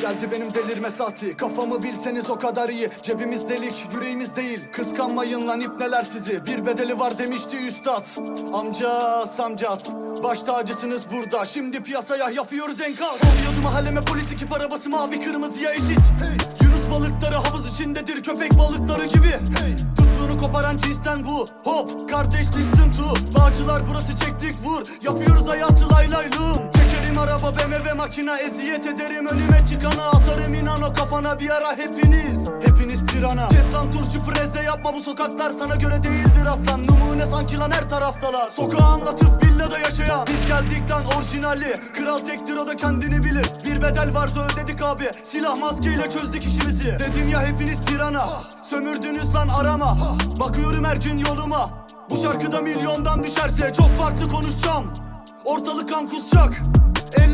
Geldi benim delirme saati. Kafamı bilseniz o kadar iyi. Cebimiz delik yüreğimiz değil. Kıskanmayın lan ipneler sizi. Bir bedeli var demişti üstad. Amcas amcas. Baş tacısınız burada. Şimdi piyasaya yapıyoruz enkaz. Oluyordu mahalleme polis ekip arabası mavi kırmızıya eşit. Hey. Yunus balıkları havuz içindedir. Köpek balıkları gibi. Hey. Tuttuğunu koparan cinsten bu. Hop! Kardeş listen to. Bağcılar burası çektik vur. Yapıyoruz hayatı lay lay lum Çekerim araba BMW makina Eziyet ederim. Önüme çıkana Atarım inan o kafana bir ara hepiniz. Hepiniz pirana. Kes lan turşu freze yapma. Bu sokaklar sana göre değildir aslan. Numune sanki lan her taraftalar. Sokağı anlatıp villada yaşayan. Biz geldik lan orijinali. Kral tektir o da kendini bilir. Bir bedel vardı ödedik abi. Silah maskeyle çözdük işimizi. Dedim ya hepiniz pirana. Sömürdünüz lan arama. Bakıyorum her gün yoluma. Bu şarkıda milyondan düşerse Çok farklı konuşacağım. Ortalık kan kusacak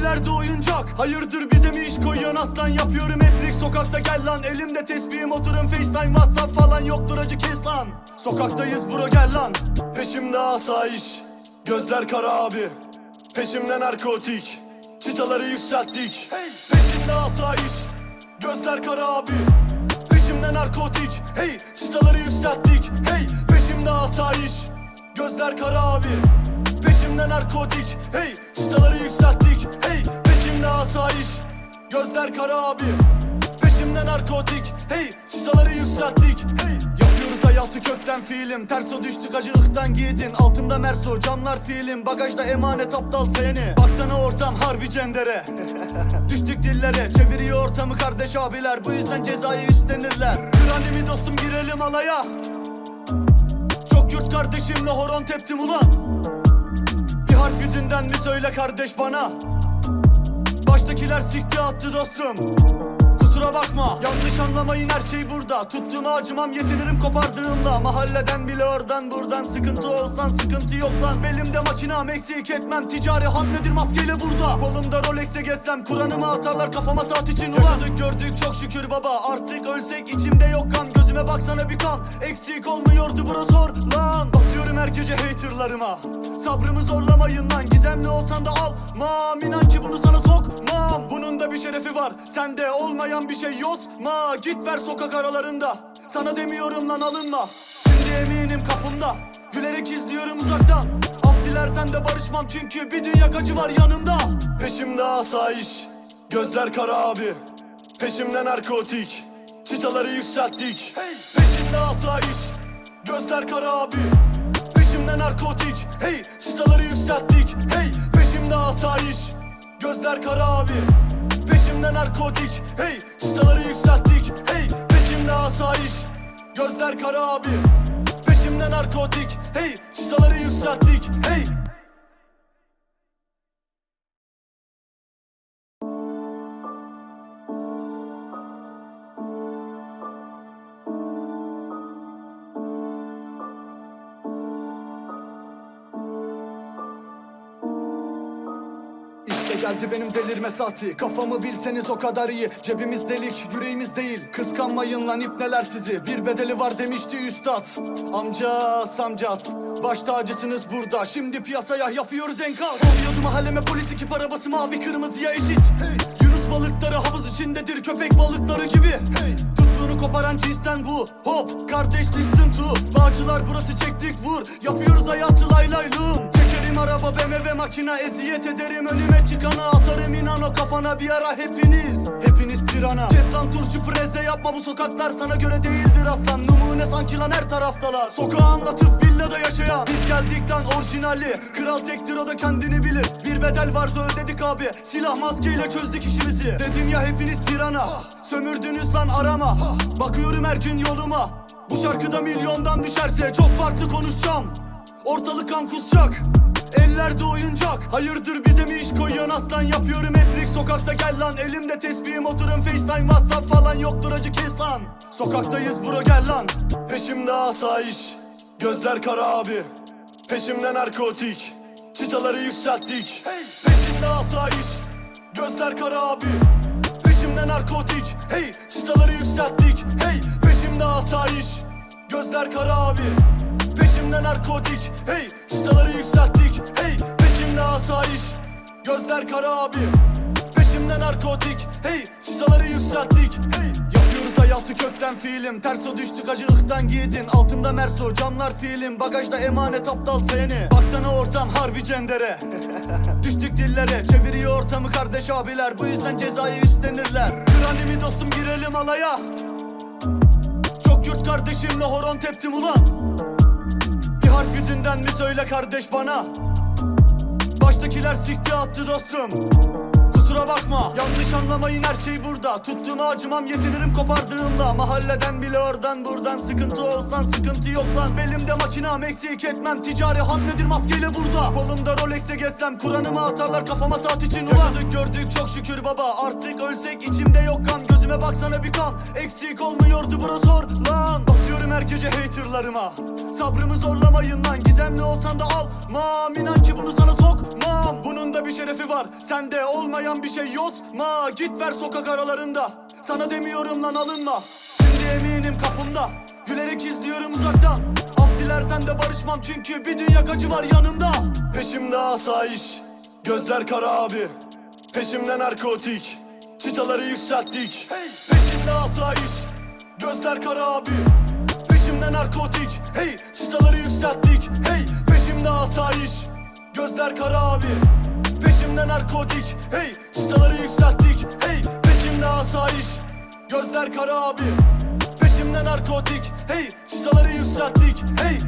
Ellerde oyuncak. Hayırdır bize mi iş koyuyorsun aslan? Yapıyorum etrik. Sokakta gel lan. Elimde tesbihim. Oturun facetime whatsapp falan Yoktur. Acı kes lan. Sokaktayız bro gel lan. Peşimde asayiş. Gözler kara abi. Peşimde narkotik. Çıtaları yükselttik. Peşimde asayiş. Gözler kara abi. Peşimde narkotik. Hey! Çıtaları yükselttik. Hey! Peşimde asayiş. Gözler kara abi Peşimde narkotik. Hey çıtaları yükselttik. Hey peşimde asayiş. Gözler kara abi. Peşimde narkotik. Hey çıtaları yükselttik. Hey Yapıyoruz hayatı kökten fiilim. Terso düştük acı ıhtan giydin. Altımda merso camlar fiilim. Bagajda emanet aptal seni. Baksana ortam harbi cendere. Düştük dillere Çeviriyor ortamı kardeş abiler. Bu yüzden cezayı üstlenirler. Kranimi dostum girelim alaya. Çok yurt kardeşimle horon teptim ulan Bir harf yüzünden mi söyle kardeş bana? Baştakiler sikti attı dostum Kusura bakma. Yanlış anlamayın her şey burada. Tuttuğuma acımam yetinirim kopardığımda. Mahalleden bile oradan buradan. Sıkıntı olsan sıkıntı yok lan. Belimde makinam eksik etmem. Ticari hamledir maskeyle burada. Kolumda Rolex'te gezsem Kur'an'ımı atarlar kafama saat için. Ulan! Yaşadık gördük çok şükür baba. Artık ölsek içimde yok kan. Gözüme baksana bir kan. Eksik olmuyordu bro zor lan. Basıyorum her gece haterlarıma. Sabrımı zorlamayın lan. Gizemli olsan da almam. İnan ki bunu sana sokmam. Bunun da bir şerefi var. Sende olmayan bir şey yozma Git ver sokak aralarında. Sana demiyorum lan alınma. Şimdi eminim kapımda. Gülerek izliyorum uzaktan. Af dilersen de barışmam Çünkü bir dünya acı var yanımda. Peşimde asayiş Gözler kara abi. Peşimde narkotik Çıtaları yükselttik. Peşimde asayiş Gözler kara abi. Peşimde narkotik Hey! Çıtaları yükselttik Hey! Peşimde asayiş Gözler kara abi Peşimde narkotik Hey çıtaları yükselttik Hey peşimde asayiş. Gözler kara abi Peşimde narkotik Hey çıtaları yükselttik Hey geldi benim delirme saati Kafamı bilseniz o kadar iyi. Cebimiz delik yüreğimiz değil. Kıskanmayın lan ipneler sizi. Bir bedeli var demişti üstad. Amcas amcas Baş tacısınız burada. Şimdi piyasaya yapıyoruz enkaz. Oluyordu mahalleme polis ekip arabası mavi kırmızıya eşit. Hey. Yunus balıkları havuz içindedir köpek balıkları gibi. Hey. Tuttuğunu koparan cinsten bu. Hop kardeş listen to. Bağcılar burası çektik vur. Yapıyoruz hayatı lay lay lum Çekerim araba BMW makina Eziyet ederim. Önüme çıkana Atarım inan o kafana bir ara hepiniz. Hepiniz pirana. Kes lan turşu freze yapma bu sokaklar sana göre değildir aslan. Numune sanki lan her taraftalar. Sokağı anlatıp villada yaşayan. Biz geldik lan orijinali. Kral tektir o da kendini bilir. Bir bedel vardı ödedik abi. Silah maskeyle çözdük işimizi. Dedim ya hepiniz pirana. Sömürdünüz lan arama. Bakıyorum her gün yoluma. Bu şarkıda milyondan düşerse Çok farklı konuşacağım. Ortalık kan kusacak Ellerde oyuncak Hayırdır bize mi iş koyuyorsun aslan? Yapıyorum etrik sokakta gel lan. Elimde tesbihim oturun facetime whatsapp falan Yoktur acı kes lan. Sokaktayız bro gel lan. Peşimde asayiş Gözler kara abi. Peşimde narkotik Çıtaları yükselttik. Peşimde asayiş Gözler kara abi. Peşimde narkotik Hey! Çıtaları yükselttik. Hey! Peşimde asayiş Gözler kara abi Peşimde narkotik Hey çıtaları yükselttik Hey peşimde asayiş. Gözler kara abi. Peşimde narkotik Hey çıtaları yükselttik Hey. Yapıyoruz hayatı kökten fiilim. Terso düştük acı ıhtan giydin Altımda merso camlar fiilim. Bagajda emanet aptal seni. Baksana ortam harbi cendere. Düştük dillere Çeviriyor ortamı kardeş abiler. Bu yüzden cezayı üstlenirler. Kranimi dostum girelim alaya? Çok yurt kardeşimle horon teptim ulan Harf yüzünden mi söyle kardeş bana? Baştakiler sikti attı dostum. Kusura bakma. Yanlış anlamayın her şey burada. Tuttuğuma acımam yetinirim kopardığımda. Mahalleden bile oradan buradan Sıkıntı olsan sıkıntı yok lan. Belimde makinam eksik etmem. Ticari hamledir maskeyle burada. Kolumda Rolex'te gezsem Kur'an'ımı atarlar kafama saat için. Ulan! Yaşadık gördük çok şükür baba. Artık ölsek içimde yok kan Gözüme baksana bir kan. Eksik olmuyordu bro sor lan her gece haterlarıma. Sabrımı zorlamayın lan Gizemli olsan da almam İnan ki bunu sana sokmam. Bunun da bir şerefi var Sende olmayan bir şey yozma Git ver sokak aralarında Sana demiyorum lan alınma. Şimdi eminim kapımda Gülerek izliyorum uzaktan. Af dilersen de barışmam çünkü bir dünya acı var yanımda. Peşimde asayiş Gözler kara abi. Peşimde narkotik Çıtaları yükselttik. Peşimde asayiş Gözler kara abi narkotik Hey çıtaları yükselttik. Hey peşimde asayiş Gözler kara abi. Peşimde narkotik Hey çıtaları yükselttik. Hey peşimde asayiş Gözler kara abi. Peşimde narkotik Hey çıtaları yükselttik. Hey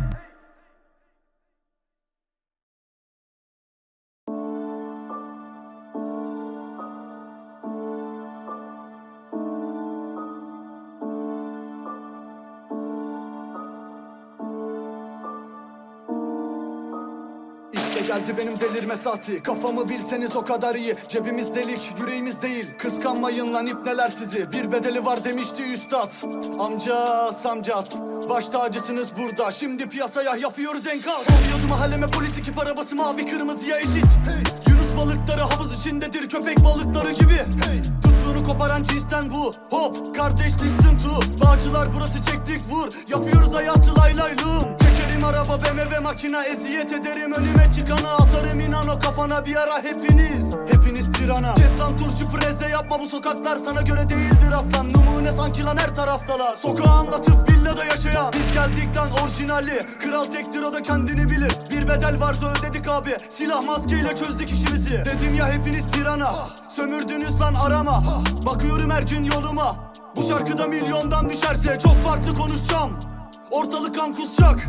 geldi benim delirme saati. Kafamı bilseniz o kadar iyi. Cebimiz delik yüreğimiz değil. Kıskanmayın lan ipneler sizi. Bir bedeli var demişti üstad. Amcas amcas Baş tacısınız burada. Şimdi piyasaya yapıyoruz enkaz. Oluyordu mahalleme polis ekip arabası mavi kırmızıya eşit. Hey. Yunus balıkları havuz içindedir köpek balıkları gibi. Hey. Tuttuğunu koparan cinsten bu. Hop kardeş listen to. Bağcılar burası çektik vur. Yapıyoruz hayatı lay lay lum Araba BMW makina Eziyet ederim. Önüme çıkana Atarım inan o kafana bir ara hepiniz. Hepiniz pirana. Kes lan turşu preze yapma bu sokaklar sana göre değildir aslan. Numune sanki lan her taraftalar. Sokağı anlatıp villada yaşayan. Biz geldik lan orijinali. Kral tektir o da kendini bilir. Bir bedel vardı ödedik abi. Silah maskeyle çözdük işimizi. Dedim ya hepiniz pirana. Sömürdünüz lan arama. Bakıyorum her gün yoluma. Bu şarkıda milyondan düşerse Çok farklı konuşacağım. Ortalık kan kusacak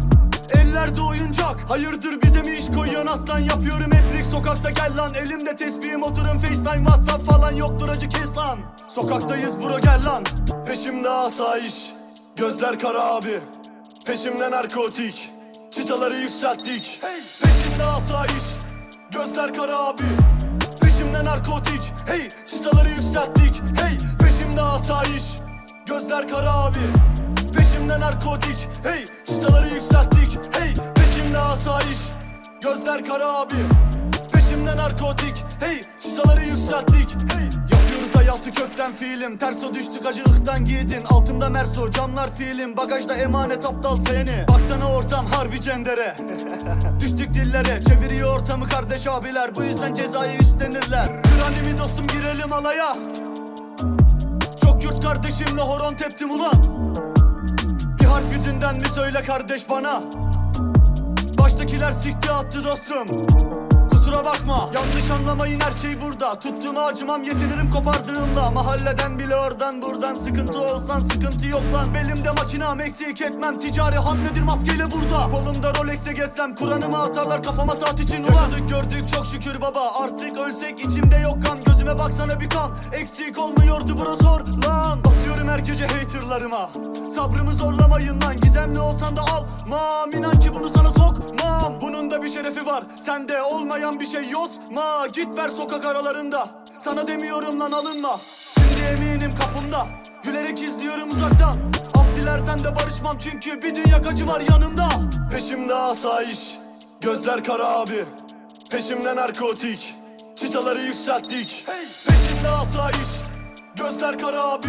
Ellerde oyuncak. Hayırdır bize mi iş koyuyorsun aslan? Yapıyorum etrik. Sokakta gel lan. Elimde tesbihim. Oturun facetime whatsapp falan Yoktur. Acı kes lan. Sokaktayız bro gel lan. Peşimde asayiş. Gözler kara abi. Peşimde narkotik. Çıtaları yükselttik. Peşimde asayiş. Gözler kara abi. Peşimde narkotik. Hey! Çıtaları yükselttik. Hey! Peşimde asayiş. Gözler kara abi Peşimde narkotik. Hey çıtaları yükselttik. Hey peşimde asayiş. Gözler kara abi. Peşimde narkotik. Hey çıtaları yükselttik. Hey Yapıyoruz hayatı kökten fiilim. Terso düştük acı ıhtan giydin Altımda merso camlar fiilim. Bagajda emanet aptal seni. Baksana ortam harbi cendere. Düştük dillere. Çeviriyor ortamı kardeş abiler. Bu yüzden cezayı üstlenirler. Kranimi dostum girelim alaya. Çok yurt kardeşimle horon teptim ulan Bir harf yüzünden mi söyle kardeş bana? Baştakiler sikti attı dostum Kusura bakma. Yanlış anlamayın her şey burada. Tuttuğuma acımam yetinirim kopardığımda. Mahalleden bile oradan buradan. Sıkıntı olsan sıkıntı yok lan. Belimde makinam eksik etmem. Ticari hamledir maskeyle burada. Kolumda Rolex'te gezsem Kur'an'ımı atarlar kafama saat için. Ulan! Yaşadık gördük çok şükür baba. Artık ölsek içimde yok kan. Gözüme baksana bir kan. Eksik olmuyordu bro sor lan. Basıyorum her gece haterlarıma. Sabrımı zorlamayın lan. Gizemli olsan da almam. İnan ki bunu sana sokmam. Bunun da bir şerefi var. Sende olmayan bir şey yozma Git ver sokak aralarında. Sana demiyorum lan alınma. Şimdi eminim kapımda. Gülerek izliyorum uzaktan. Af dilersen de barışmam çünkü bir dünya acı var yanımda. Peşimde asayiş Gözler kara abi. Peşimde narkotik Çıtaları yükselttik. Peşimde asayiş Gözler kara abi.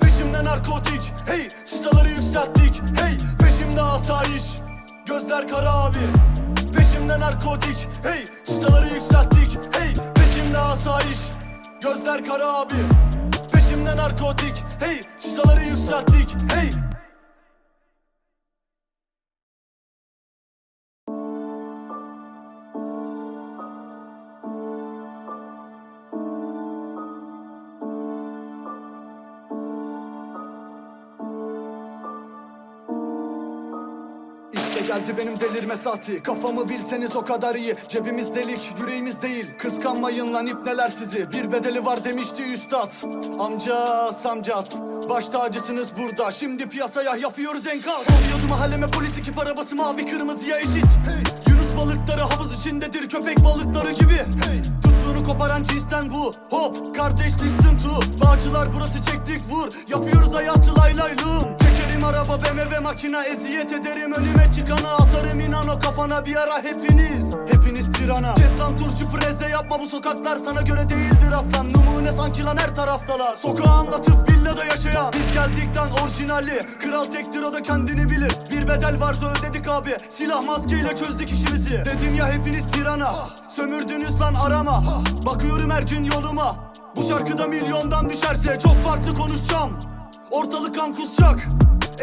Peşimde narkotik Hey! Çıtaları yükselttik. Hey! Peşimde asayiş Gözler kara abi Peşimde narkotik Hey çıtaları yükselttik Hey peşimde asayiş. Gözler kara abi. Peşimde narkotik hey çıtaları yükselttik hey geldi benim delirme saati Kafamı bilseniz o kadar iyi. Cebimiz delik yüreğimiz değil. Kıskanmayın lan ipneler sizi. Bir bedeli var demişti üstad. Amcas amcas. Baş tacısınız burada. Şimdi piyasaya yapıyoruz enkaz. Oluyordu mahalleme polis ekip arabası mavi kırmızıya eşit. Hey. Yunus balıkları havuz içindedir köpek balıkları gibi. Hey. Tuttuğunu koparan cinsten bu. Hop kardeş listen to. Bağcılar burası çektik vur. Yapıyoruz hayatı lay lay lum Çekerim araba BMW makina Eziyet ederim. Önüme çıkana Atarım inan o kafana bir ara hepiniz. Hepiniz pirana Kes turşu preze yapma bu sokaklar sana göre değildir aslan. Numune sanki lan her taraftalar. Sokağı anlatıp villada yaşayan. Biz geldikten orijinali Kral tektir o da kendini bilir. Bir bedel varsa ödedik abi. Silah maskeyle çözdük işimizi. Dedim ya hepiniz pirana Sömürdünüz lan arama. Bakıyorum her gün yoluma. Bu şarkıda milyondan düşerse Çok farklı konuşacağım. Ortalık kan kusacak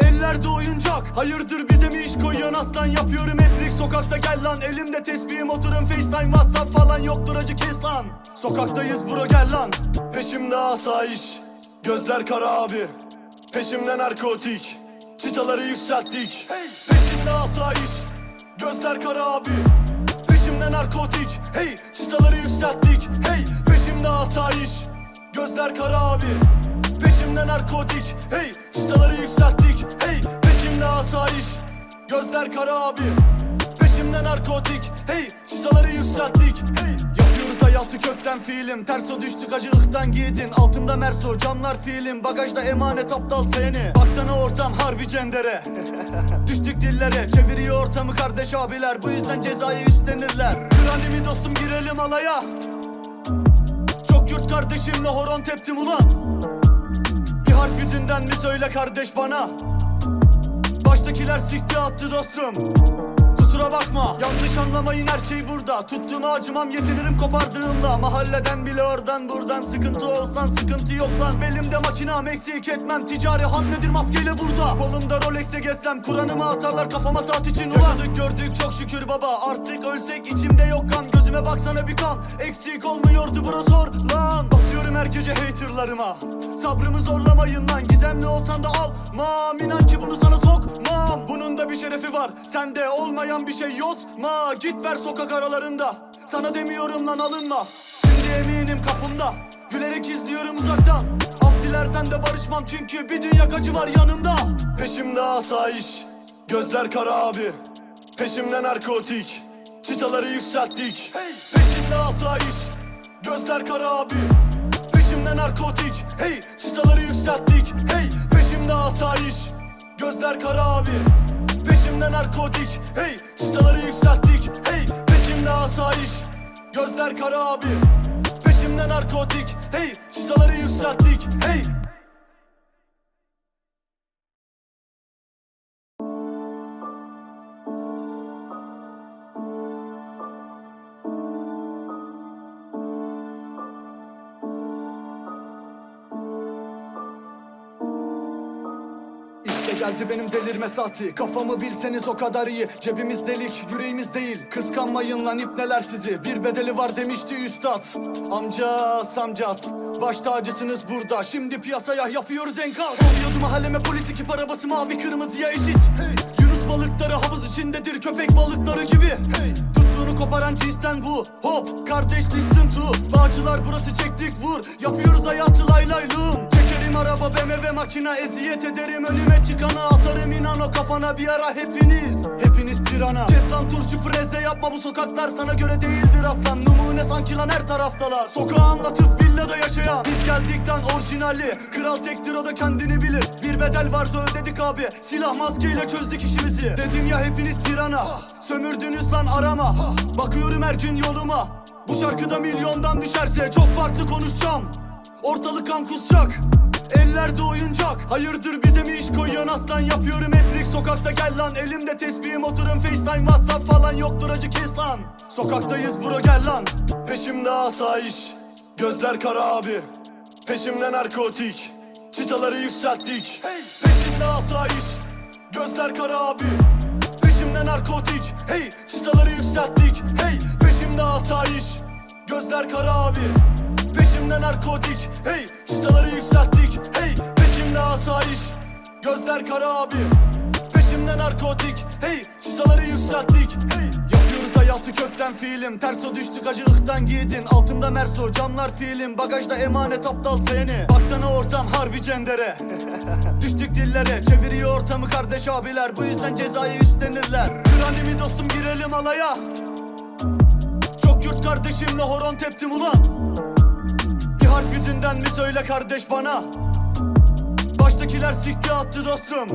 Ellerde oyuncak. Hayırdır bize mi iş koyuyorsun aslan? Yapıyorum etrik sokakta gel lan. Elimde tesbihim oturun facetime whatsapp falan Yoktur. Acı kes lan. Sokaktayız bro gel lan. Peşimde asayiş. Gözler kara abi. Peşimde narkotik. Çıtaları yükselttik. Peşimde asayiş. Gözler kara abi. Peşimde narkotik. Hey! Çıtaları yükselttik. Hey! Peşimde asayiş. Gözler kara abi Peşimde narkotik Hey çıtaları yükselttik Hey peşimde asayiş Gözler kara abi. Peşimde narkotik Hey çıtaları yükselttik Hey. Yapıyoruz hayatı kökten fiilim. Terso düştük acı ıhtan giydin Altında merso camlar fiilim. Bagajda emanet aptal seni. Baksana ortam harbi cendere. Düştük dillere Çeviriyor ortamı kardeş abiler. Bu yüzden cezayı üstlenirler. Kranimi dostum girelim alaya. Çok yurt kardeşimle horon teptim ulan Harf yüzünden mi söyle kardeş bana? Baştakiler sikti attı dostum Kusura bakma. Yanlış anlamayın her şey burada. Tuttuğuma acımam yetinirim kopardığımda. Mahalleden bile oradan buradan Sıkıntı olsan sıkıntı yok lan. Belimde makinam eksik etmem. Ticari hamledir maskeyle burada. Kolumda Rolex'te gezsem Kur'an'ımı atarlar kafama saat için ulan. Yaşadık gördük çok şükür baba. Artık ölsek içimde yok kan. Gözüme baksana bir kan. Eksik olmuyordu bro zor lan. Basıyorum her gece haterlarıma. Sabrımı zorlamayın lan. Gizemli olsan da almam İnan ki bunu sana sokmam. Bunun da bir şerefi var. Sende olmayan bir şey yozma Git ver sokak aralarında. Sana demiyorum lan alınma. Şimdi eminim kapımda. Gülerek izliyorum uzaktan. Af dilersen de barışmam Çünkü bir dünya acı var yanımda. Peşimde asayiş Gözler kara abi. Peşimde narkotik Çıtaları yükselttik. Peşimde asayiş Gözler kara abi. Peşimde narkotik Hey! Çıtaları yükselttik Hey! Peşimde asayiş Gözler kara abi Peşimde narkotik Hey çıtaları yükselttik Hey peşimde asayiş. Gözler kara abi Peşimde narkotik Hey çıtaları yükselttik Hey geldi benim delirme saati. Kafamı bilseniz o kadar iyi. Cebimiz delik yüreğimiz değil. Kıskanmayın lan ipneler sizi. Bir bedeli var demişti üstad. Amcas amcas Baş tacısınız burada. Şimdi piyasaya yapıyoruz enkaz. Oluyordu mahalleme polis ekip arabası mavi kırmızıya eşit. Hey. Yunus balıkları havuz içindedir köpek balıkları gibi. Hey. Tuttuğunu koparan cinsten bu. Hop kardeş listen to. Bağcılar burası çektik vur. Yapıyoruz hayatı lay lay lum araba BMW makina Eziyet ederim. Önüme çıkana Atarım inan o kafana bir ara hepiniz. Hepiniz pirana. Kes lan turşu preze yapma bu sokaklar sana göre değildir aslan. Numune sanki lan her taraftalar. Sokağı anlatıp villada yaşayan. Biz geldikten orijinali. Kral tektir o da kendini bilir. Bir bedel varsa ödedik abi. Silah maskeyle çözdük işimizi. Dedim ya hepiniz pirana. Sömürdünüz lan arama. Bakıyorum her gün yoluma. Bu şarkıda milyondan düşerse Çok farklı konuşacağım. Ortalık kan kusacak Ellerde oyuncak Hayırdır bize mi iş koyuyorsun aslan? Yapıyorum etrik sokakta gel lan. Elimde tesbihim oturun facetime whatsapp falan Yoktur acı kes lan. Sokaktayız bro gel lan. Peşimde asayiş Gözler kara abi. Peşimde narkotik Çıtaları yükselttik. Hey. Peşimde asayiş Gözler kara abi. Peşimde narkotik Hey! Çıtaları yükselttik. Hey! Peşimde asayiş Gözler kara abi Peşimde narkotik Hey çıtaları yükselttik Hey peşimde asayiş. Gözler kara abi. Peşimde narkotik Hey çıtaları yükselttik Hey. Yapıyoruz hayatı kökten fiilim. Terso düştük acı ıhtan giydin. Altımda merso camlar fiilim. Bagajda emanet aptal seni. Baksana ortam harbi cendere. Düştük dillere Çeviriyor ortamı kardeş abiler. Bu yüzden cezayı üstlenirler. Kranimi dostum girelim alaya. Çok yurt kardeşimle horon teptim ulan Harf yüzünden mi söyle kardeş bana? Baştakiler sikti attı dostum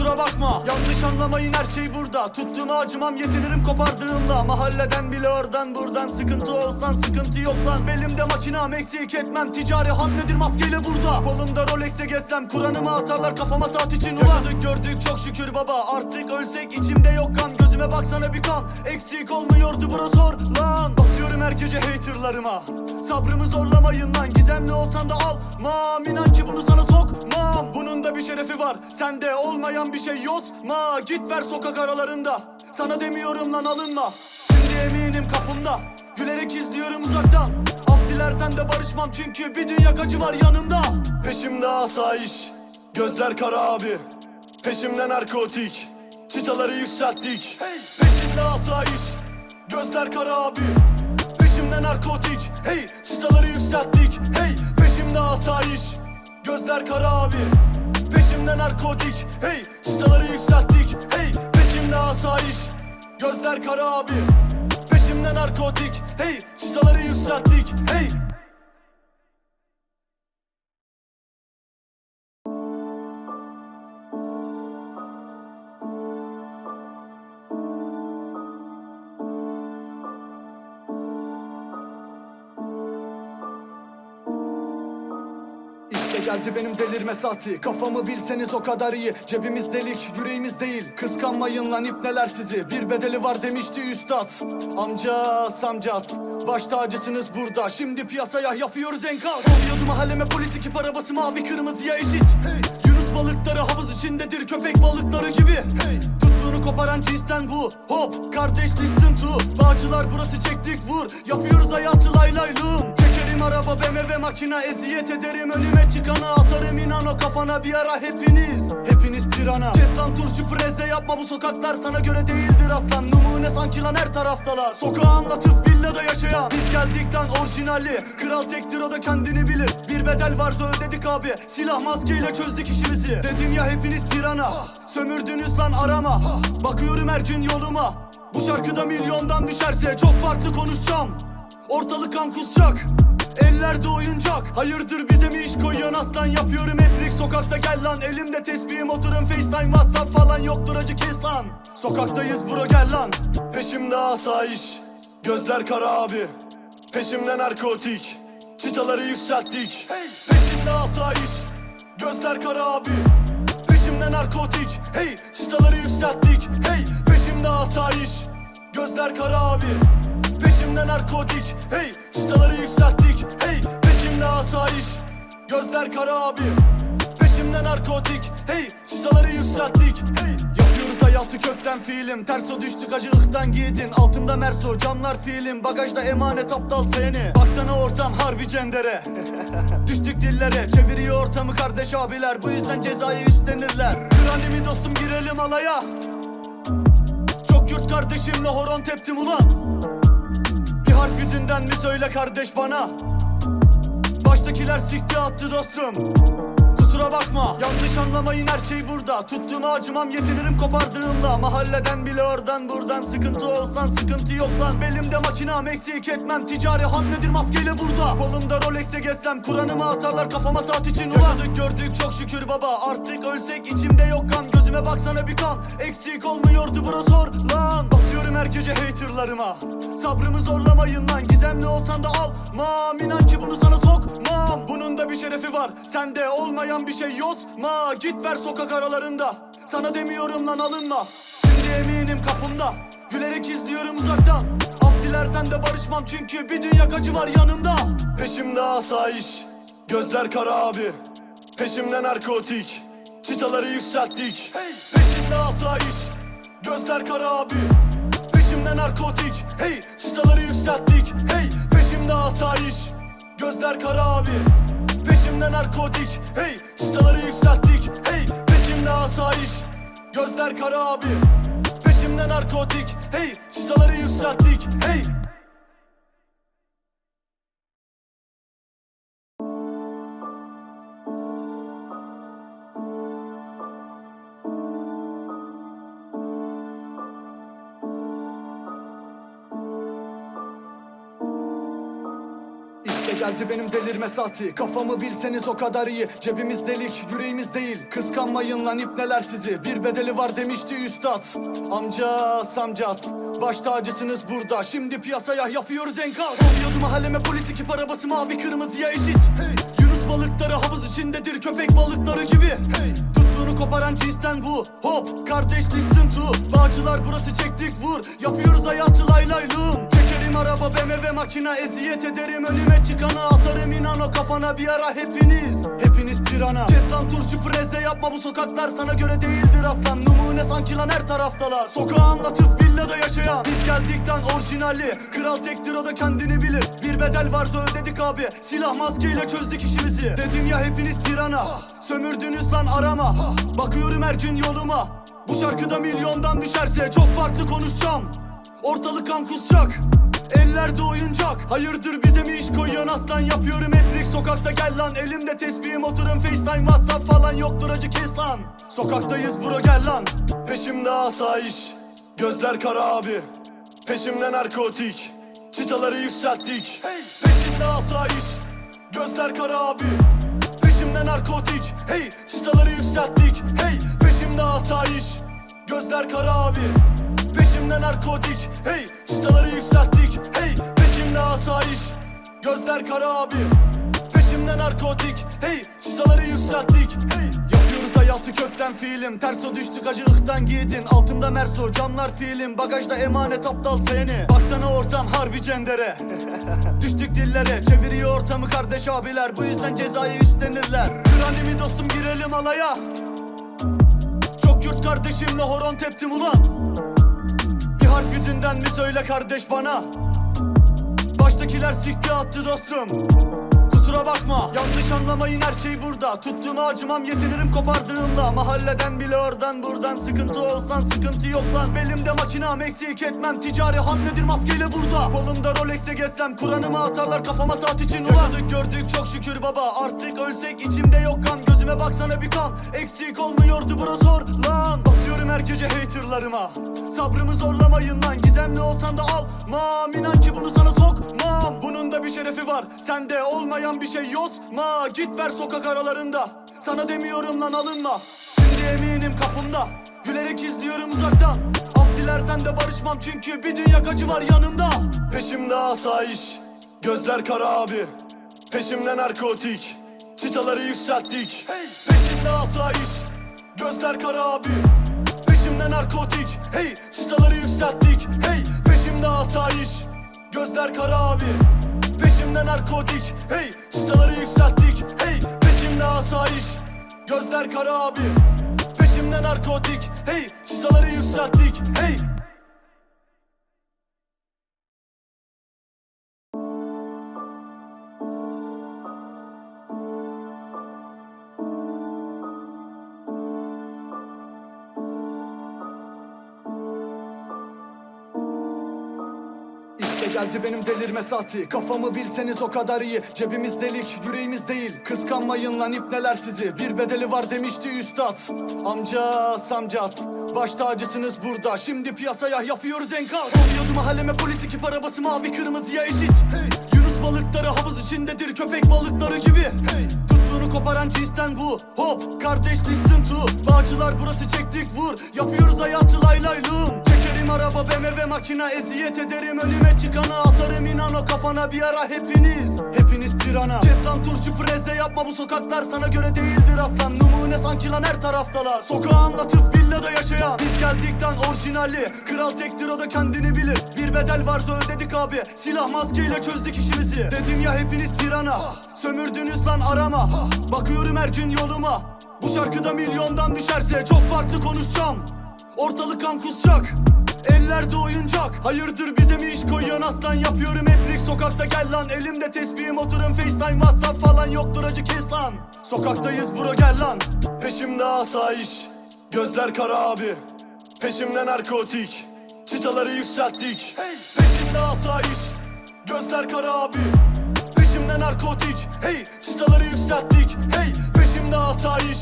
Kusura bakma. Yanlış anlamayın her şey burada. Tuttuğuma acımam yetinirim kopardığımda. Mahalleden bile oradan buradan Sıkıntı olsan sıkıntı yok lan. Belimde makinam eksik etmem. Ticari hamledir maskeyle burada. Kolumda Rolex'te gezsem Kur'an'ımı atarlar kafama saat için. Ulan! Yaşadık gördük çok şükür baba. Artık ölsek içimde yok kan. Gözüme baksana bir kan. Eksik olmuyordu bro zor lan. Basıyorum her gece haterlarıma. Sabrımı zorlamayın lan. Gizemli olsan da almam. İnan ki bunu sana sokmam. Bunun da bir şerefi var. Sende olmayan bir şey yozma Git ver sokak aralarında. Sana demiyorum lan alınma. Şimdi eminim kapımda. Gülerek izliyorum uzaktan. Af dilersen de barışmam Çünkü bir dünya acı var yanımda. Peşimde asayiş Gözler kara abi. Peşimde narkotik Çıtaları yükselttik. Hey. Peşimde asayiş Gözler kara abi. Peşimde narkotik Hey! Çıtaları yükselttik. Hey! Peşimde asayiş Gözler kara abi Peşimde narkotik Hey çıtaları yükselttik Hey peşimde asayiş. Gözler kara abi. Peşimde narkotik Hey çıtaları yükselttik Hey İşte geldi benim delirme saati. Kafamı bilseniz o kadar iyi. Cebimiz delik yüreğimiz değil. Kıskanmayın lan ipneler sizi. Bir bedeli var demişti üstad. Amca samcas Baş tacısınız burada. Şimdi piyasaya yapıyoruz enkaz. Oluyordu mahalleme polis ekip arabası mavi kırmızıya eşit. Hey. Yunus balıkları havuz içindedir. Köpek balıkları gibi. Hey. Tuttuğunu koparan cinsten bu. Hop! Kardeş listen to. Bağcılar burası çektik vur. Yapıyoruz hayatı lay lay lum Çekerim araba BMW makina Eziyet ederim. Önüme çıkana Atarım inan o kafana bir ara hepiniz. Hepiniz pirana. Kes lan turşu preze yapma bu sokaklar sana göre değildir aslan. Numune sanki lan her taraftalar. Sokağı anlatıp villada yaşayan. Biz geldik lan orijinali Kral tektir o da kendini bilir. Bir bedel vardı ödedik abi. Silah maskeyle çözdük işimizi. Dedim ya hepiniz pirana. Sömürdünüz lan arama. Bakıyorum her gün yoluma. Bu şarkıda milyondan düşerse Çok farklı konuşacağım. Ortalık kan kusacak Ellerde oyuncak. Hayırdır bize mi iş koyuyorsun aslan? Yapıyorum etrik sokakta gel lan. Elimde tesbihim. Oturun facetime whatsapp falan Yoktur. Acı kes lan. Sokaktayız bro gel lan. Peşimde asayiş. Gözler kara abi. Peşimde narkotik. Çıtaları yükselttik. Hey. Peşimde asayiş. Gözler kara abi. Peşimde narkotik. Hey! Çıtaları yükselttik. Hey! Peşimde asayiş. Gözler kara abi Peşimde narkotik Hey çıtaları yükselttik Hey peşimde asayiş. Gözler kara abi. Peşimde narkotik Hey çıtaları yükselttik Hey. Yapıyoruz hayatı kökten fiilim. Terso düştük acı ıhtan giydin Altımda merso camlar fiilim. Bagajda emanet aptal seni. Baksana ortam harbi cendere. Düştük dillere Çeviriyor ortamı kardeş abiler. Bu yüzden cezayı üstlenirler. Kranimi dostum girelim alaya. Çok yurt kardeşimle horon teptim ulan Harf yüzünden mi söyle kardeş bana? Baştakiler sikti attı dostum Kusura bakma. Yanlış anlamayın her şey burada. Tuttuğuma acımam yetinirim kopardığımda. Mahalleden bile oradan buradan. Sıkıntı olsan sıkıntı yok lan. Belimde makinam eksik etmem. Ticari hamledir maskeyle burada. Kolumda Rolex'te gezsem Kur'an'ımı atarlar kafama saat için. Ulan! Yaşadık gördük çok şükür baba. Artık ölsek içimde yok kan. Gözüme baksana bir kan. Eksik olmuyordu bro zor lan. Basıyorum her gece haterlarıma. Sabrımı zorlamayın lan. Gizemli olsan da almam. İnan ki bunu sana sokmam. Bunun da bir şerefi var. Sende olmayan bir şey yozma Git ver sokak aralarında. Sana demiyorum lan alınma. Şimdi eminim kapımda. Gülerek izliyorum uzaktan. Af dilersen de barışmam çünkü bir dünya acı var yanımda. Peşimde asayiş Gözler kara abi. Peşimde narkotik Çıtaları yükselttik. Peşimde asayiş Gözler kara abi. Peşimde narkotik Hey! Çıtaları yükselttik Hey! Peşimde asayiş Gözler kara abi Peşimde narkotik Hey çıtaları yükselttik Hey peşimde asayiş. Gözler kara abi Peşimde narkotik Hey çıtaları yükselttik Hey geldi benim delirme saati Kafamı bilseniz o kadar iyi. Cebimiz delik yüreğimiz değil. Kıskanmayın lan ipneler sizi. Bir bedeli var demişti üstad. Amca samcas Baş tacısınız burada. Şimdi piyasaya yapıyoruz enkaz. Oluyordu mahalleme polis ekip arabası mavi kırmızıya eşit. Hey. Yunus balıkları havuz içindedir köpek balıkları gibi. Hey. Tuttuğunu koparan cinsten bu. Hop kardeş listen to. Bağcılar burası çektik vur. Yapıyoruz hayatı araba BMW makina eziyet ederim. Önüme çıkana Atarım inan o kafana bir ara hepiniz. Hepiniz pirana. Kes turşu preze yapma bu sokaklar sana göre değildir aslan. Numune sanki lan her taraftalar. Sokağı anlatıp villada yaşayan. Biz geldik lan orijinali. Kral tektir o da kendini bilir. Bir bedel vardı ödedik abi. Silah maskeyle çözdük işimizi. Dedim ya hepiniz pirana. Sömürdünüz lan arama. Bakıyorum her gün yoluma. Bu şarkıda milyondan düşerse Çok farklı konuşacağım. Ortalık kan kusacak Ellerde oyuncak Hayırdır bize mi iş koyuyorsun aslan? Yapıyorum etrik sokakta gel lan. Elimde tesbihim oturun facetime whatsapp falan Yoktur acı kes lan. Sokaktayız bro gel lan. Peşimde asayiş Gözler kara abi. Peşimde narkotik Çıtaları yükselttik. Peşimde asayiş Gözler kara abi. Peşimde narkotik Hey! Çıtaları yükselttik. Hey! Peşimde asayiş Gözler kara abi Peşimde narkotik Hey çıtaları yükselttik Hey peşimde asayiş. Gözler kara abi. Peşimde narkotik Hey çıtaları yükselttik Hey. Yapıyoruz hayatı kökten fiilim. Terso düştük acı ıhtan giydin Altımda merso camlar fiilim. Bagajda emanet aptal seni. Baksana ortam harbi cendere. Düştük dillere Çeviriyor ortamı kardeş abiler. Bu yüzden cezayı üstlenirler. Kranimi dostum girelim alaya. Çok yurt kardeşimle horon teptim ulan Harf yüzünden mi söyle kardeş bana? Baştakiler sikti attı dostum. Kusura bakma. Yanlış anlamayın her şey burada. Tuttuğuma acımam yetinirim kopardığımda. Mahalleden bile oradan buradan Sıkıntı olsan sıkıntı yok lan. Belimde makinam eksik etmem. Ticari hamledir maskeyle burada. Kolumda Rolex'e gezsem Kur'an'ımı atarlar kafama saat için ulan. Yaşadık gördük çok şükür baba. Artık ölsek içimde yok kan Gözüme baksana bir kan Eksik olmuyordu bro zor lan her gece haterlarıma. Sabrımı zorlamayın lan Gizemli olsan da almam İnan ki bunu sana sokmam. Bunun da bir şerefi var Sende olmayan bir şey yozma Git ver sokak aralarında Sana demiyorum lan alınma. Şimdi eminim kapımda Gülerek izliyorum uzaktan. Af dilersen de barışmam çünkü bir dünya acı var yanımda. Peşimde asayiş Gözler kara abi. Peşimde narkotik Çıtaları yükselttik. Peşimde asayiş Gözler kara abi Narkotik. Hey çıtaları yükselttik. Hey peşimde asayiş. Gözler kara abi. Peşimde narkotik. Hey çıtaları yükselttik. Hey peşimde asayiş. Gözler kara abi. Peşimde narkotik. Hey çıtaları yükselttik. Hey geldi benim delirme saati. Kafamı bilseniz o kadar iyi. Cebimiz delik yüreğimiz değil. Kıskanmayın lan ipneler sizi. Bir bedeli var demişti üstad. Amca samcas Baş tacısınız burada. Şimdi piyasaya yapıyoruz enkaz. Oluyordu mahalleme polis ekip arabası mavi kırmızıya eşit. Hey. Yunus balıkları havuz içindedir köpek balıkları gibi. Hey. Tuttuğunu koparan cinsten bu. Hop kardeş listen to. Bağcılar burası çektik vur. Yapıyoruz hayatı lay lay lum Çekerim araba BMW makina eziyet ederim. Önüme çıkana Atarım inan o kafana bir ara hepiniz. Hepiniz tirana Kes lan turşu preze yapma bu sokaklar sana göre değildir aslan. Numune sanki lan her taraftalar. Sokağı anlatıp villada yaşayan. Biz geldikten orijinali. Kral tektir o da kendini bilir. Bir bedel varsa ödedik abi. Silah maskeyle çözdük işimizi. Dedim ya hepiniz tirana Sömürdünüz lan arama. Bakıyorum her gün yoluma. Bu şarkıda milyondan düşerse Çok farklı konuşacağım. Ortalık kan kusacak Ellerde oyuncak Hayırdır bize mi iş koyuyorsun aslan? Yapıyorum etrik sokakta gel lan. Elimde tesbihim oturun facetime whatsapp falan Yoktur acı kes lan. Sokaktayız bro gel lan. Peşimde asayiş Gözler kara abi. Peşimde narkotik Çıtaları yükselttik. Peşimde asayiş Gözler kara abi. Peşimde narkotik Hey! Çıtaları yükselttik Hey! Peşimde asayiş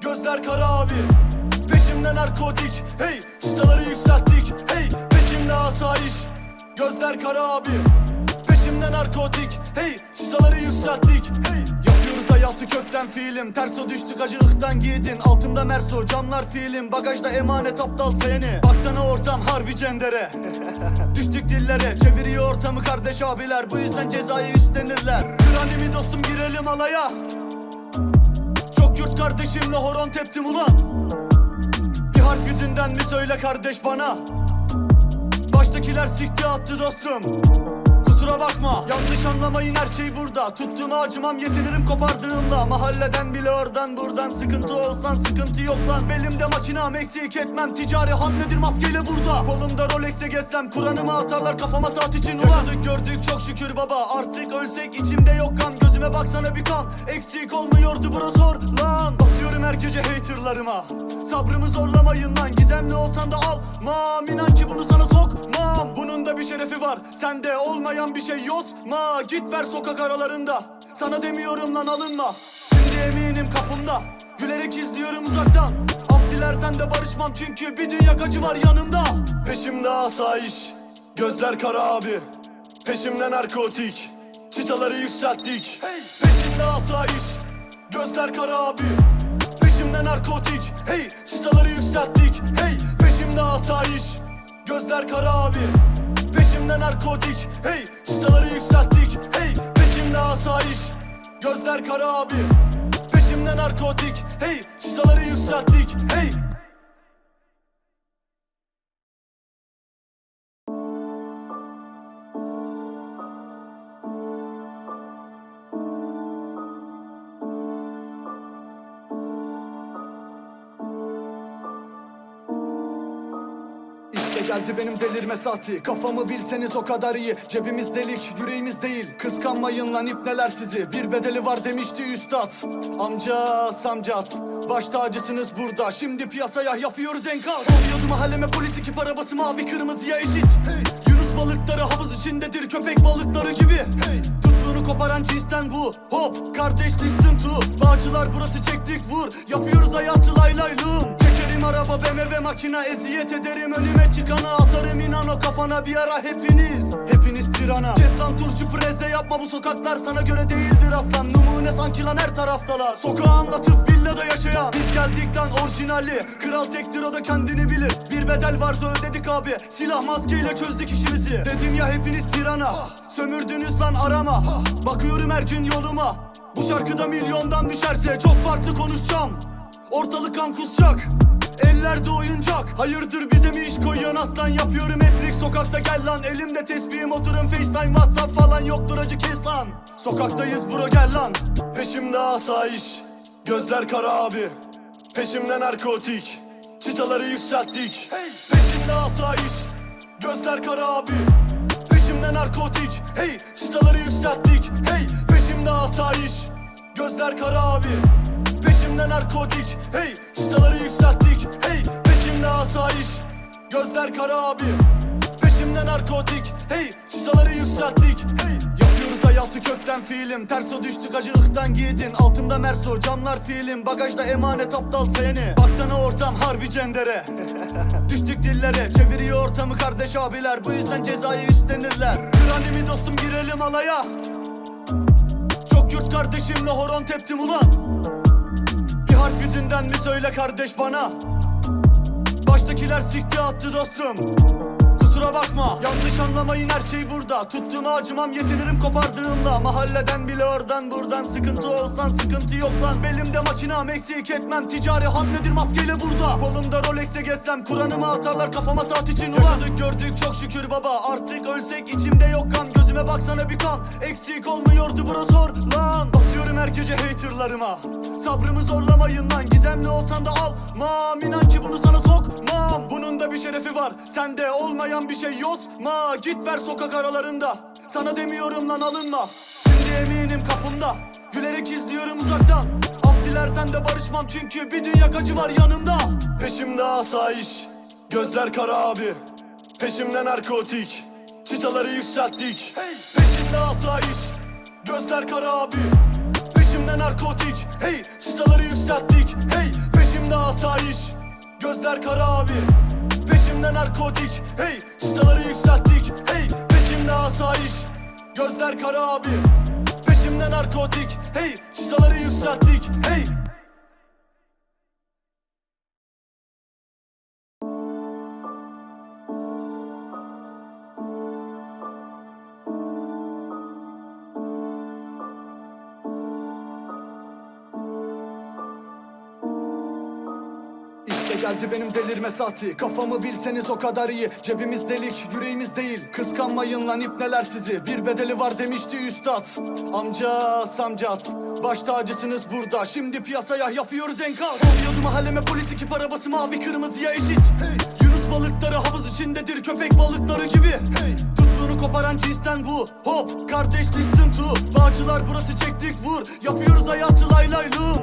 Gözler kara abi Peşimde narkotik. Hey çıtaları yükselttik. Hey peşimde asayiş. Gözler kara abi. Peşimde narkotik. Hey çıtaları yükselttik. Hey Yapıyoruz hayatı kökten fiilim. Terso düştük acı ıhtan giydin Altında merso camlar fiilim. Bagajda emanet aptal seni. Baksana ortam harbi cendere. Düştük dillere. Çeviriyor ortamı kardeş abiler. Bu yüzden cezayı üstlenirler. Kranimi dostum girelim alaya. Çok yurt kardeşimle horon teptim ulan Harf yüzünden mi söyle kardeş bana? Baştakiler sikti attı dostum Kusura bakma. Yanlış anlamayın her şey burada. Tuttuğuma acımam yetinirim kopardığımda. Mahalleden bile oradan buradan. Sıkıntı olsan sıkıntı yok lan. Belimde makinam eksik etmem. Ticari hamledir maskeyle burada. Kolumda Rolex'te gezsem Kur'an'ımı atarlar kafama saat için. Ulan! Yaşadık gördük çok şükür baba. Artık ölsek içimde yok kan. Gözüme baksana bir kan. Eksik olmuyordu bro zor lan. Basıyorum her gece haterlarıma. Sabrımı zorlamayın lan. Gizemli olsan da almam. İnan ki bunu sana sokmam. Bunun da bir şerefi var. Sende olmayan bir şey yozma Git ver sokak aralarında. Sana demiyorum lan alınma. Şimdi eminim kapımda. Gülerek izliyorum uzaktan. Af dilersen de barışmam Çünkü bir dünya acı var yanımda. Peşimde asayiş Gözler kara abi. Peşimde narkotik Çıtaları yükselttik. Peşimde asayiş Gözler kara abi. Peşimde narkotik Hey! Çıtaları yükselttik Hey! Peşimde asayiş Gözler kara abi Peşimde narkotik Hey çıtaları yükselttik Hey peşimde asayiş. Gözler kara abi Peşimde narkotik Hey çıtaları yükselttik Hey Geldi benim delirme saati Kafamı bilseniz o kadar iyi. Cebimiz delik yüreğimiz değil. Kıskanmayın lan ipneler sizi. Bir bedeli var demişti üstad. Amca samcas Baş tacısınız burada. Şimdi piyasaya yapıyoruz enkaz. Oluyordu mahalleme polis ekip arabası mavi kırmızıya eşit. Hey. Yunus balıkları havuz içindedir. Köpek balıkları gibi. Hey. Tuttuğunu koparan cinsten bu. Hop kardeş listen to. Bağcılar burası çektik vur. Yapıyoruz hayatı lay laylum Çekerim araba BMW makina eziyet ederim. Önüme çıkana Atarım inan o kafana bir ara hepiniz. Hepiniz pirana Kes lan turşu preze yapma. Bu sokaklar sana göre değildir aslan. Numune sanki lan her taraftalar. Sokağı anlatıp villada yaşayan. Biz geldikten orijinali. Kral tektir o da kendini bilir. Bir bedel varsa ödedik abi. Silah maskeyle çözdük işimizi. Dedim ya hepiniz tirana Sömürdünüz lan arama. Bakıyorum her gün yoluma. Bu şarkıda milyondan düşerse Çok farklı konuşacağım. Ortalık kan kusacak Ellerde oyuncak. Hayırdır bize mi iş koyuyorsun aslan? Yapıyorum etrik sokakta gel lan. Elimde tesbihim oturun facetime whatsapp falan Yoktur. Acı kes lan. Sokaktayız bro gel lan. Peşimde asayiş. Gözler kara abi. Peşimde narkotik. Çıtaları yükselttik. Peşimde asayiş. Gözler kara abi. Peşimde narkotik. Hey! Çıtaları yükselttik. Hey! Peşimde asayiş. Gözler kara abi Peşimde narkotik. Hey çıtaları yükselttik. Hey peşimde asayiş. Gözler kara abi. Peşimde narkotik. Hey çıtaları yükselttik. Hey Yapıyoruz hayatı kökten fiilim. Terso düştük acı ıhtan giydin Altında merso camlar fiilim. Bagajda emanet aptal seni. Baksana ortam harbi cendere. Düştük dillere Çeviriyor ortamı kardeş abiler. Bu yüzden cezayı üstlenirler. Kranimi dostum girelim alaya. Çok yurt kardeşimle horon teptim ulan Harf yüzünden mi söyle kardeş bana? Baştakiler sikti attı dostum Kusura bakma. Yanlış anlamayın her şey burada. Tuttuğuma acımam yetinirim kopardığımda. Mahalleden bile oradan buradan Sıkıntı olsan sıkıntı yok lan. Belimde makinam eksik etmem. Ticari hamledir maskeyle burada. Kolumda Rolex'te gezsem Kur'an'ımı atarlar kafama saat için ulan. Yaşadık gördük çok şükür baba. Artık ölsek içimde yok kan. Gözüme baksana bir kan. Eksik olmuyordu bro zor lan. Atıyorum her gece haterlarıma. Sabrımı zorlamayın lan. Gizemli olsan da almam İnan ki bunu sana sokmam. Bunun da bir şerefi var. Sende olmayan bir şey yozma Git ver sokak aralarında. Sana demiyorum lan alınma. Şimdi eminim kapımda. Gülerek izliyorum uzaktan. Af dilersen de barışmam çünkü bir dünya acı var yanımda. Peşimde asayiş Gözler kara abi. Peşimde narkotik Çıtaları yükselttik. Peşimde asayiş Gözler kara abi. Peşimde narkotik Hey! Çıtaları yükselttik Hey! Peşimde asayiş Gözler kara abi Peşimde narkotik Hey çıtaları yükselttik Hey peşimde asayiş. Gözler kara abi. Peşimde narkotik Hey çıtaları yükselttik Hey geldi benim delirme saati. Kafamı bilseniz o kadar iyi. Cebimiz delik yüreğimiz değil. Kıskanmayın lan ipneler sizi. Bir bedeli var demişti üstad. Amcas amcas. Baş tacısınız burada. Şimdi piyasaya yapıyoruz enkaz. Oluyordu mahalleme polis iki arabası mavi kırmızıya eşit. Hey. Yunus balıkları havuz içindedir köpek balıkları gibi. Hey. Tuttuğunu koparan cinsten bu. Hop kardeş listen to. Bağcılar burası çektik vur. Yapıyoruz hayatı lay laylum Çekerim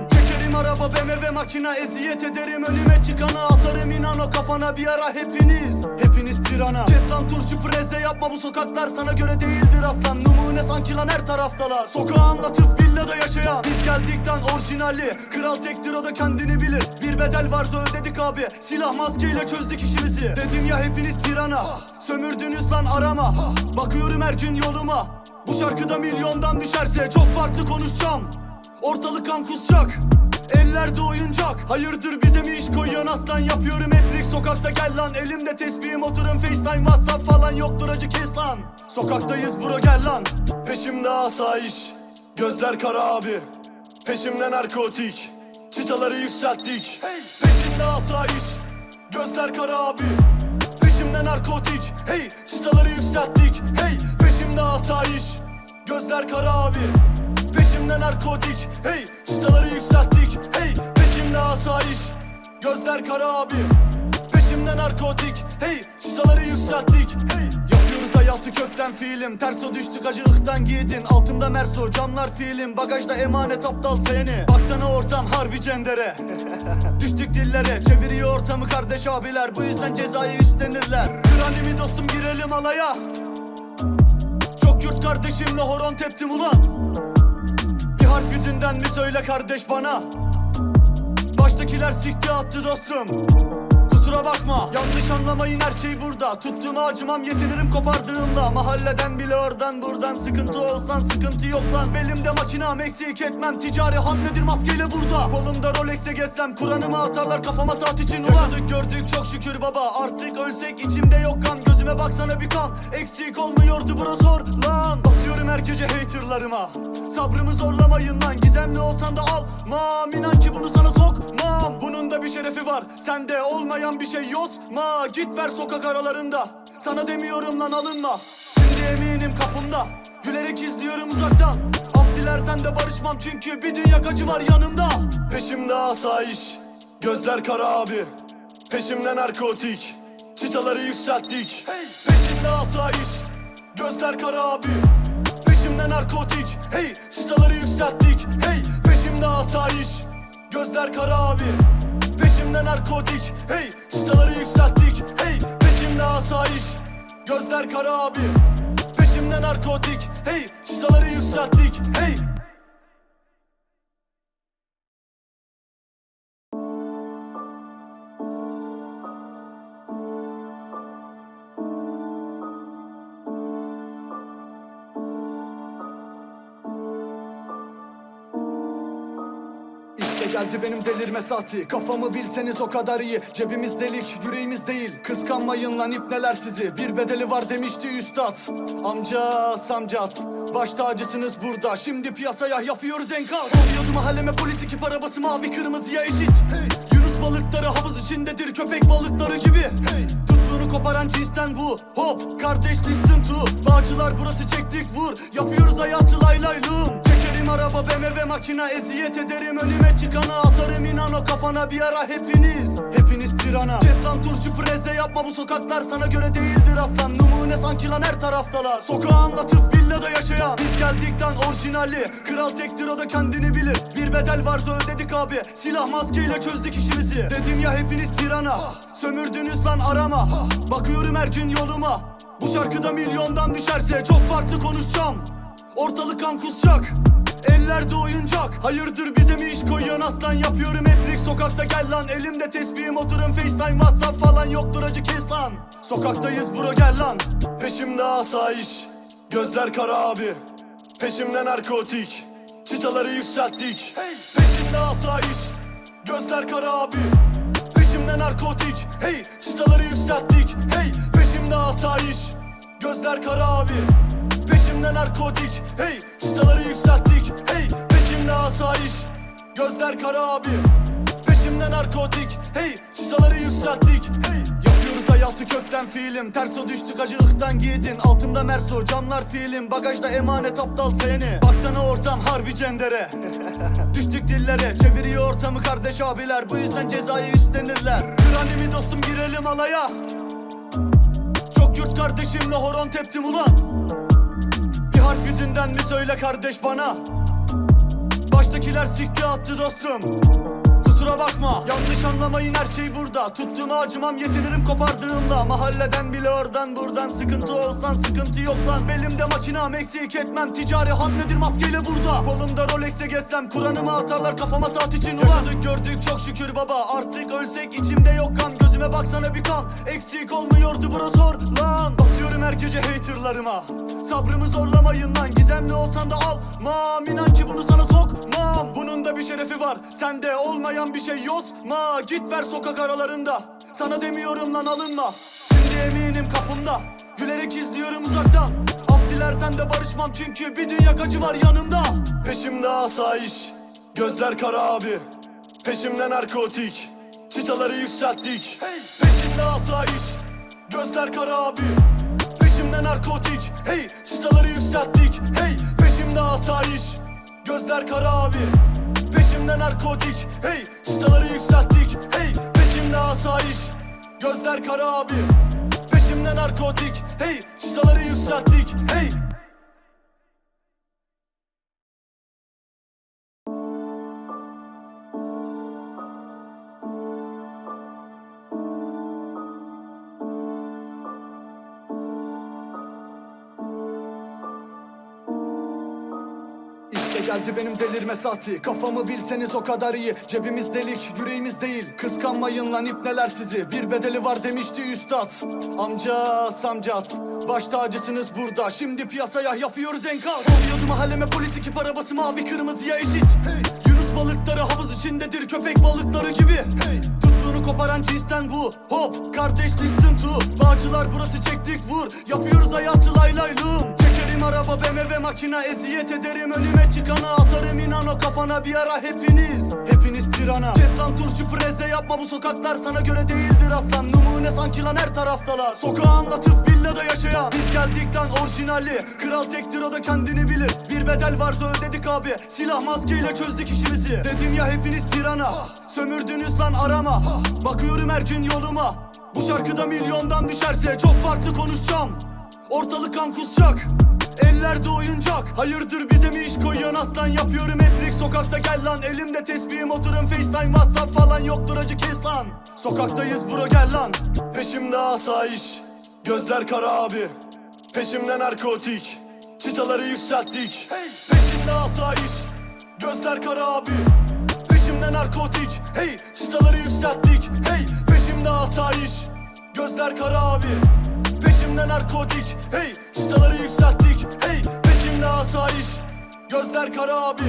araba BMW makina eziyet ederim. Önüme çıkana Atarım inan o kafana bir ara hepiniz. Hepiniz pirana. Kes lan turşu preze yapma bu sokaklar sana göre değildir aslan. Numune sanki lan her taraftalar. Sokağı anlatıp villada yaşayan. Biz geldikten orijinali Kral tektir o da kendini bilir. Bir bedel vardı ödedik abi Silah maskeyle çözdük işimizi. Dedim ya hepiniz pirana Sömürdünüz lan arama. Bakıyorum her gün yoluma. Bu şarkıda milyondan düşerse Çok farklı konuşacağım. Ortalık kan kusacak Ellerde oyuncak. Hayırdır bize mi iş koyuyorsun aslan? Yapıyorum etrik. Sokakta gel lan. Elimde tesbihim. Oturun facetime whatsapp falan Yoktur. Acı kes lan. Sokaktayız bro gel lan. Peşimde asayiş. Gözler kara abi. Peşimde narkotik. Çıtaları yükselttik. Peşimde asayiş. Gözler kara abi. Peşimde narkotik. Hey! Çıtaları yükselttik. Hey! Peşimde asayiş. Gözler kara abi Peşimde narkotik Hey çıtaları yükselttik Hey peşimde asayiş. Gözler kara abi. Peşimde narkotik Hey çıtaları yükselttik Hey. Yapıyoruz hayatı kökten fiilim. Terso düştük acı ıhtan giydin. Altımda merso camlar fiilim. Bagajda emanet aptal seni. Baksana ortam harbi cendere. Düştük dillere Çeviriyor ortamı kardeş abiler. Bu yüzden cezayı üstlenirler. Kranimi dostum girelim alaya. Çok yurt kardeşimle horon teptim ulan Harf yüzünden mi söyle kardeş bana? Baştakiler sikti attı dostum. Kusura bakma yanlış anlamayın her şey burada. Tuttuğuma acımam yetinirim kopardığımda. Mahalleden bile oradan buradan Sıkıntı olsan sıkıntı yok lan. Belimde makinam eksik etmem Ticari hamledir maskeyle burada. Kolumda Rolex'te gezsem Kur'an'ımı atarlar kafama saat için. Ulan! Yaşadık gördük çok şükür baba. Artık ölsek içimde yok kan Gözüme baksana bir kan. Eksik olmuyordu bro zor lan. Atıyorum her gece haterlarıma. Sabrımı zorlamayın lan. Gizemli olsan da almam İnan ki bunu sana sokmam. Bunun da bir şerefi var. Sende olmayan bir şey yozma Git ver sokak aralarında. Sana demiyorum lan alınma. Şimdi eminim kapımda. Gülerek izliyorum uzaktan. Af dilersen de barışmam çünkü bir dünya acı var yanımda. Peşimde asayiş. Gözler kara abi. Peşimde narkotik Çıtaları yükselttik. Peşimde asayiş Gözler kara abi. Peşimde narkotik. Hey çıtaları yükselttik. Hey peşimde asayiş Gözler kara abi. Peşimde narkotik. Hey çıtaları yükselttik. Hey peşimde asayiş Gözler kara abi. Peşimde narkotik. Hey çıtaları yükselttik. Hey geldi benim delirme saati. Kafamı bilseniz o kadar iyi. Cebimiz delik yüreğimiz değil. Kıskanmayın lan ipneler sizi. Bir bedeli var demişti üstad. Amca samcas Baş tacısınız burada. Şimdi piyasaya yapıyoruz enkaz. Oluyordu mahalleme polis ekip arabası mavi kırmızıya eşit. Hey. Yunus balıkları havuz içindedir. Köpek balıkları gibi. Hey. Tuttuğunu koparan cinsten bu. Hop! Kardeş listen to. Bağcılar burası çektik vur. Yapıyoruz hayatı lay lay lum Çekerim araba BMW makina Eziyet ederim. Önüme çıkana Atarım inan o kafana bir ara hepiniz. Hepiniz pirana. Kes lan turşu preze yapma. Bu sokaklar sana göre değildir aslan. Numune sanki lan her taraftalar. Sokağı anlatıp villada yaşayan. Biz geldikten orijinali. Kral tektir o da kendini bilir. Bir bedel vardı ödedik abi. Silah maskeyle çözdük işimizi. Dedim ya hepiniz pirana. Sömürdünüz lan arama. Bakıyorum her gün yoluma. Bu şarkıda milyondan düşerse Çok farklı konuşacağım. Ortalık kan kusacak Ellerde oyuncak. Hayırdır bize mi iş koyuyorsun aslan. Yapıyorum etrik sokakta gel lan. Elimde tesbihim. Oturun facetime. Whatsapp falan Yoktur. Acı kes lan. Sokaktayız bro gel lan. Peşimde asayiş. Gözler kara abi. Peşimde narkotik. Çıtaları yükselttik. Peşimde asayiş. Gözler kara abi. Peşimde narkotik. Hey! Çıtaları yükselttik. Hey! Peşimde asayiş. Gözler kara abi Peşimde narkotik. Hey çıtaları yükselttik. Hey peşimde asayiş. Gözler kara abi. Peşimde narkotik. Hey çıtaları yükselttik. Hey Yapıyoruz hayatı kökten fiilim. Terso düştük acı ıhtan giydin. Altımda merso camlar fiilim. Bagajda emanet aptal seni. Baksana ortam harbi cendere. Düştük dillere Çeviriyor ortamı kardeş abiler. Bu yüzden cezayı üstlenirler. Kranimi dostum girelim alaya. Çok yurt kardeşimle horon teptim ulan Harf yüzünden mi söyle kardeş bana? Baştakiler sikti attı dostum. Kusura bakma. Yanlış anlamayın her şey burada. Tuttuğuma acımam yetinirim kopardığımda. Mahalleden bile oradan buradan. Sıkıntı olsan sıkıntı yok lan. Belimde makinam eksik etmem. Ticari hamledir maskeyle burada. Kolumda Rolex'te gezsem Kur'an'ımı atarlar kafama saat için ulan. Yaşadık gördük çok şükür baba. Artık ölsek içimde yok kan. Gözüme baksana bir kan. Eksik olmuyordu bro zor lan Basıyorum her gece haterlarıma. Sabrımı zorlamayın lan Gizemli olsan da almam İnan ki bunu sana sokmam. Bunun da bir şerefi var Sende olmayan bir şey yozma. Git ver sokak aralarında Sana demiyorum lan alınma. Şimdi eminim kapımda Gülerek izliyorum uzaktan. Af dilersen de barışmam Çünkü bir dünya acı var yanımda. Peşimde asayiş Gözler kara abi. Peşimde narkotik Çıtaları yükselttik. Peşimde asayiş Gözler kara abi narkotik Hey çıtaları yükselttik Hey peşimde asayiş Gözler kara abi. Peşimde narkotik Hey çıtaları yükselttik Hey peşimde asayiş Gözler kara abi. Peşimde narkotik Hey çıtaları yükselttik Hey geldi benim delirme saati Kafamı bilseniz o kadar iyi. Cebimiz delik yüreğimiz değil. Kıskanmayın lan ipneler sizi. Bir bedeli var demişti üstad. Amca samcas Baş tacısınız burada. Şimdi piyasaya yapıyoruz enkaz. Oluyordu mahalleme polis ekip arabası mavi kırmızıya eşit. Hey. Yunus balıkları havuz içindedir köpek balıkları gibi. Hey. Tuttuğunu koparan cinsten bu. Hop kardeş listen to. Bağcılar burası çektik vur. Yapıyoruz hayatı lay lay lum Çekerim araba BMW makina Eziyet ederim. Önüme çıkana Atarım inan o kafana bir ara hepiniz. Hepiniz pirana. Kes lan turşu preze yapma bu sokaklar sana göre değildir aslan. Numune sanki lan her taraftalar. Sokağı anlatıp villada yaşayan. Biz geldikten orijinali. Kral tektir o da kendini bilir. Bir bedel vardı ödedik abi. Silah maskeyle çözdük işimizi. Dedim ya hepiniz pirana. Sömürdünüz lan arama. Bakıyorum her gün yoluma. Bu şarkıda milyondan düşerse Çok farklı konuşacağım. Ortalık kan kusacak Ellerde oyuncak. Hayırdır bize mi iş koyuyorsun aslan? Yapıyorum etrik sokakta gel lan. Elimde tesbihim oturun facetime whatsapp falan Yoktur. Acı kes lan. Sokaktayız bro gel lan. Peşimde asayiş. Gözler kara abi. Peşimde narkotik. Çıtaları yükselttik. Peşimde asayiş. Gözler kara abi. Peşimde narkotik. Hey! Çıtaları yükselttik. Hey! Peşimde asayiş. Gözler kara abi Peşimde narkotik Hey çıtaları yükselttik Hey peşimde asayiş. Gözler kara abi.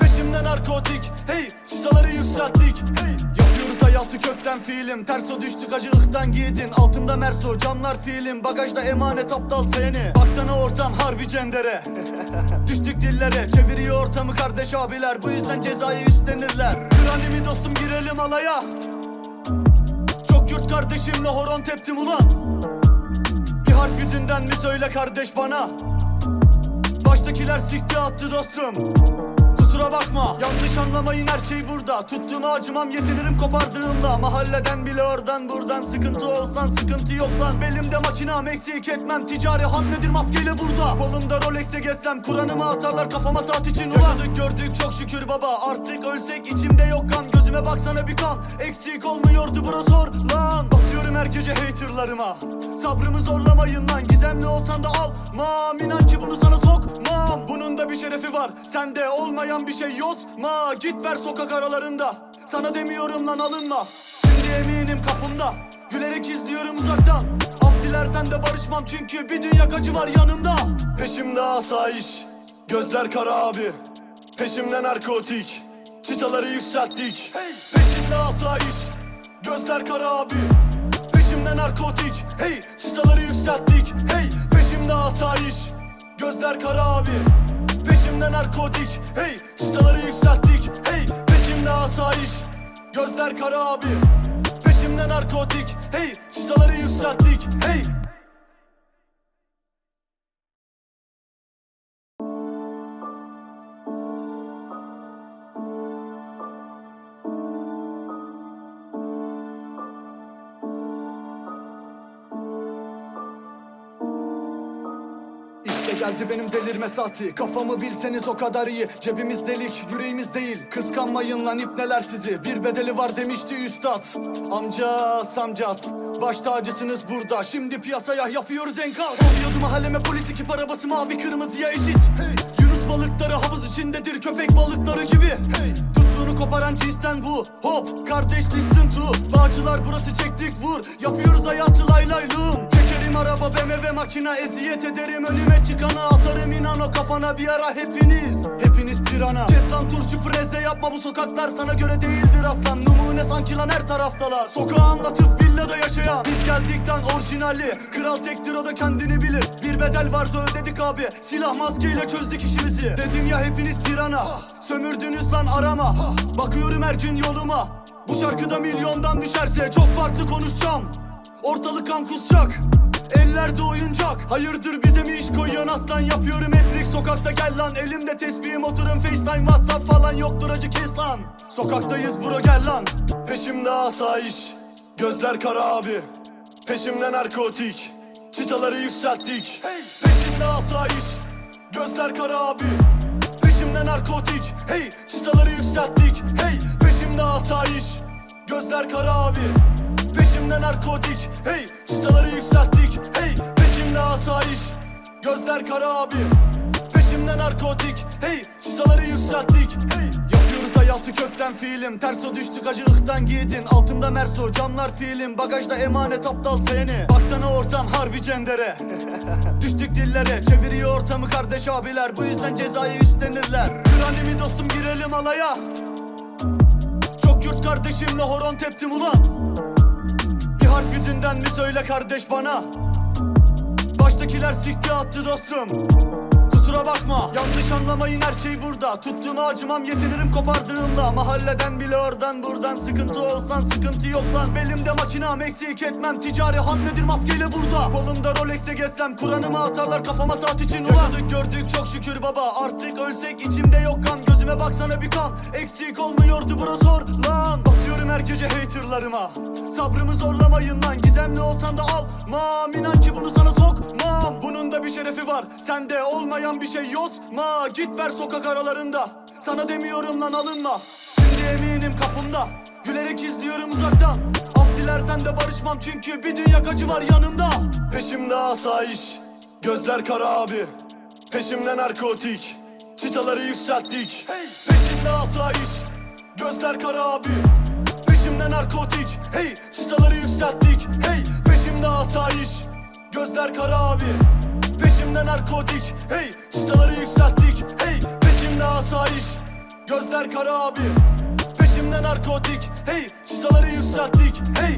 Peşimde narkotik Hey çıtaları yükselttik Hey. Yapıyoruz hayatı kökten fiilim. Terso düştük acı ıhtan giydin Altımda merso camlar fiilim. Bagajda emanet aptal seni. Baksana ortam harbi cendere. Düştük dillere çeviriyor ortamı kardeş abiler. Bu yüzden cezayı üstlenirler. Kranimi dostum girelim alaya. Çok yurt kardeşimle horon teptim ulan Bir harf yüzünden mi söyle kardeş bana. Baştakiler sikti attı dostum Kusura bakma. Yanlış anlamayın her şey burada. Tuttuğuma acımam yetinirim kopardığımda. Mahalleden bile oradan buradan Sıkıntı olsan sıkıntı yok lan. Belimde makinam eksik etmem. Ticari hamledir maskeyle burada. Kolumda Rolex'e gezsem Kur'an'ımı atarlar kafama saat için. Ulan! Yaşadık gördük çok şükür baba. Artık ölsek içimde yok kan. Gözüme baksana bir kan. Eksik olmuyordu bro sor lan. Basıyorum her gece haterlarıma. Sabrımı zorlamayın lan. Gizemli olsan da almam. İnan ki bunu sana sokmam. Bunun da bir şerefi var. Sende olmayan bir şey yozma Git ver sokak aralarında. Sana demiyorum lan alınma. Şimdi eminim kapımda. Gülerek izliyorum uzaktan. Af dilersen de barışmam çünkü bir dünya acı var yanımda. Peşimde asayiş Gözler kara abi. Peşimde narkotik Çıtaları yükselttik. Peşimde asayiş Gözler kara abi. Peşimde narkotik Hey! Çıtaları yükselttik Hey! Peşimde asayiş Gözler kara abi Peşimde narkotik Hey çıtaları yükselttik Hey peşimde asayiş. Gözler kara abi. Peşimde narkotik Hey çıtaları yükselttik Hey geldi benim delirme saati. Kafamı bilseniz o kadar iyi. Cebimiz delik yüreğimiz değil. Kıskanmayın lan ipneler sizi. Bir bedeli var demişti üstad. Amca samcas Baş tacısınız burada. Şimdi piyasaya yapıyoruz enkaz. Oluyordu mahalleme polis ekip arabası mavi kırmızıya eşit. Hey. Yunus balıkları havuz içindedir köpek balıkları gibi. Hey. Tuttuğunu koparan cinsten bu. Hop kardeş listen to. Bağcılar burası çektik vur. Yapıyoruz hayatı lay lay lum Araba BMW makina eziyet ederim. Önüme çıkana Atarım inan o kafana bir ara hepiniz. Hepiniz pirana. Kes turşu preze yapma bu sokaklar sana göre değildir aslan. Numune sanki lan her taraftalar. Sokağı anlatıp villada yaşayan. Biz geldikten orijinali. Kral tektir o da kendini bilir. Bir bedel vardı ödedik abi. Silah maskeyle çözdük işimizi. Dedim ya hepiniz pirana. Sömürdünüz lan arama. Bakıyorum her gün yoluma. Bu şarkıda milyondan düşerse Çok farklı konuşacağım. Ortalık kan kusacak Ellerde oyuncak. Hayırdır bize mi iş koyuyorsun aslan? Yapıyorum etrik. Sokakta gel lan. Elimde tesbihim. Oturun facetime whatsapp falan Yoktur. Acı kes lan. Sokaktayız bro gel lan. Peşimde asayiş. Gözler kara abi. Peşimde narkotik. Çıtaları yükselttik. Peşimde asayiş. Gözler kara abi. Peşimde narkotik. Hey! Çıtaları yükselttik. Hey! Peşimde asayiş. Gözler kara abi Peşimde narkotik Hey çıtaları yükselttik Hey peşimde asayiş. Gözler kara abi. Peşimde narkotik Hey çıtaları yükselttik Hey. Yapıyoruz hayatı kökten fiilim. Terso düştük acı ıhtan giydin Altımda merso camlar fiilim. Bagajda emanet aptal seni. Baksana ortam harbi cendere. Düştük dillere çeviriyor ortamı kardeş abiler. Bu yüzden cezayı üstlenirler. Kranimi dostum girelim alaya. Çok yurt kardeşimle horon teptim ulan Harf yüzünden mi söyle kardeş bana? Baştakiler sikti attı dostum Kusura bakma. Yanlış anlamayın her şey burada. Tuttuğuma acımam yetinirim kopardığımda. Mahalleden bile oradan buradan. Sıkıntı olsan sıkıntı yok lan. Belimde makinam eksik etmem. Ticari hamledir maskeyle burada. Kolumda Rolex'e gezsem Kur'an'ımı atarlar kafama saat için. Ulan! Yaşadık gördük çok şükür baba. Artık ölsek içimde yok kan. Gözüme baksana bir kan. Eksik olmuyordu bro sor lan. Basıyorum her gece haterlarıma. Sabrımı zorlamayın lan. Gizemli olsan da almam. İnan ki bunu sana sokmam. Bunun da bir şerefi var. Sende olmayan bir şey yozma Git ver sokak aralarında. Sana demiyorum lan alınma. Şimdi eminim kapımda. Gülerek izliyorum uzaktan. Af dilersen de barışmam çünkü bir dünya acı var yanımda. Peşimde asayiş Gözler kara abi. Peşimde narkotik Çıtaları yükselttik. Peşimde asayiş Gözler kara abi. Peşimde narkotik Hey! Çıtaları yükselttik Hey! Peşimde asayiş Gözler kara abi Peşimde narkotik Hey çıtaları yükselttik Hey peşimde asayiş. Gözler kara abi. Peşimde narkotik Hey çıtaları yükselttik Hey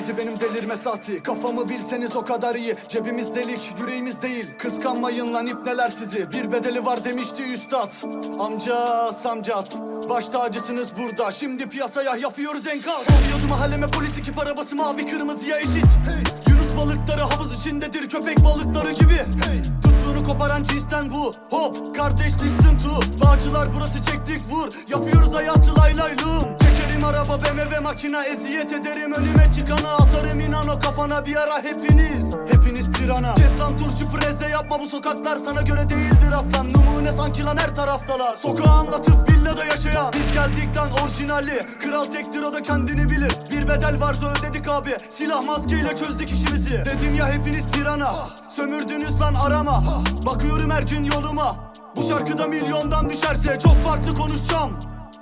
geldi benim delirme saati. Kafamı bilseniz o kadar iyi. Cebimiz delik yüreğimiz değil. Kıskanmayın lan ipneler sizi. Bir bedeli var demişti üstad. Amcas amcas. Baş tacısınız burada. Şimdi piyasaya yapıyoruz enkaz. Oluyordu mahalleme polis ekip arabası mavi kırmızıya eşit. Hey. Yunus balıkları havuz içindedir. Köpek balıkları gibi. Hey. Tuttuğunu koparan cinsten bu. Hop kardeş listen to. Bağcılar burası çektik vur. Yapıyoruz hayatı lay lay lum Çekerim araba BMW makina Eziyet ederim. Önüme çıkana Atarım inan o kafana bir ara hepiniz. Hepiniz pirana. Kes lan turşu preze yapma bu sokaklar sana göre değildir aslan. Numune sanki lan her taraftalar. Sokağı anlatıp villada yaşayan. Biz geldik lan orijinali. Kral tektir o da kendini bilir. Bir bedel varsa ödedik abi. Silah maskeyle çözdük işimizi. Dedim ya hepiniz pirana. Sömürdünüz lan arama. Bakıyorum her gün yoluma. Bu şarkıda milyondan düşerse Çok farklı konuşacağım.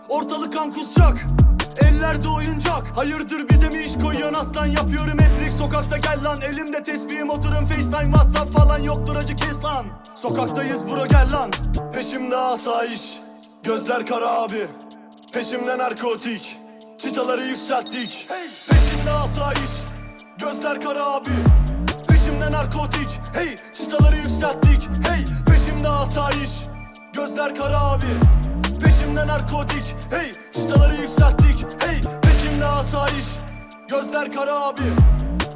Ortalık kan kusacak Ellerde oyuncak. Hayırdır bize mi iş koyuyorsun aslan? Yapıyorum etrik sokakta gel lan. Elimde tesbihim oturun facetime whatsapp falan yoktur. Acı kes lan. Sokaktayız bro gel lan. Peşimde asayiş. Gözler kara abi. Peşimde narkotik. Çıtaları yükselttik. Hey. Peşimde asayiş. Gözler kara abi. Peşimde narkotik. Hey! Çıtaları yükselttik. Hey! Peşimde asayiş. Gözler kara abi Peşimde narkotik Hey çıtaları yükselttik Hey peşimde asayiş. Gözler kara abi.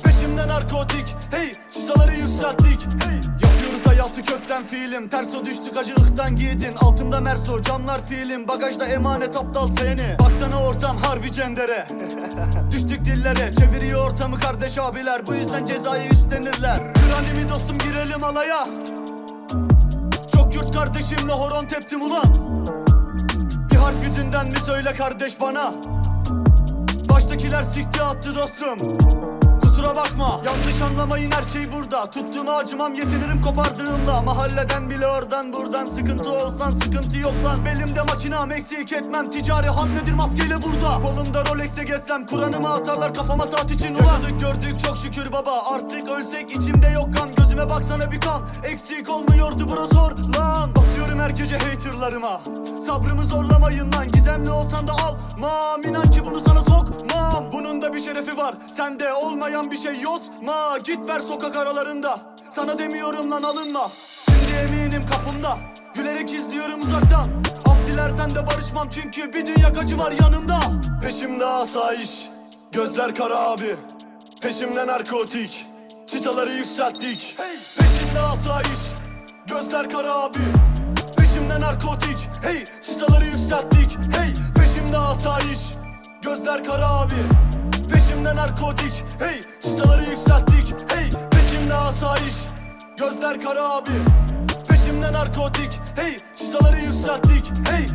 Peşimde narkotik Hey çıtaları yükselttik Hey. Yapıyoruz hayatı kökten fiilim. Terso düştük acı ıhtan giydin Altında merso camlar fiilim. Bagajda emanet aptal seni. Baksana ortam harbi cendere. Düştük dillere çeviriyor ortamı kardeş abiler. Bu yüzden cezayı üstlenirler. Kranimi dostum girelim alaya. Çok yurt kardeşimle horon teptim ulan Harf yüzünden mi söyle kardeş bana? Baştakiler sikti attı dostum Kusura bakma. Yanlış anlamayın her şey burada. Tuttuğuma acımam yetinirim kopardığımda. Mahalleden bile oradan buradan Sıkıntı olsan sıkıntı yok lan. Belimde makinam eksik etmem. Ticari hamledir maskeyle burada. Kolumda Rolex'te gezsem Kur'an'ımı atarlar kafama saat için ulan. Yaşadık gördük çok şükür baba. Artık ölsek içimde yok kan. Gözüme baksana bir kan. Eksik olmuyordu bro zor lan. Basıyorum her gece haterlarıma. Sabrımı zorlamayın lan. Gizemli olsan da almam İnan ki bunu sana sokmam. Bunun da bir şerefi var. Sende olmayan bir şey yozma Git ver sokak aralarında. Sana demiyorum lan alınma. Şimdi eminim kapımda. Gülerek izliyorum uzaktan. Af dilersen de barışmam Çünkü bir dünya acı var yanımda. Peşimde asayiş Gözler kara abi. Peşimde narkotik Çıtaları yükselttik. Hey. Peşimde asayiş Gözler kara abi. Peşimde narkotik Hey! Çıtaları yükselttik Hey! Peşimde asayiş Gözler kara abi Peşimde narkotik. Hey çıtaları yükselttik. Hey peşimde asayiş. Gözler kara abi. Peşimde narkotik. Hey çıtaları yükselttik. Hey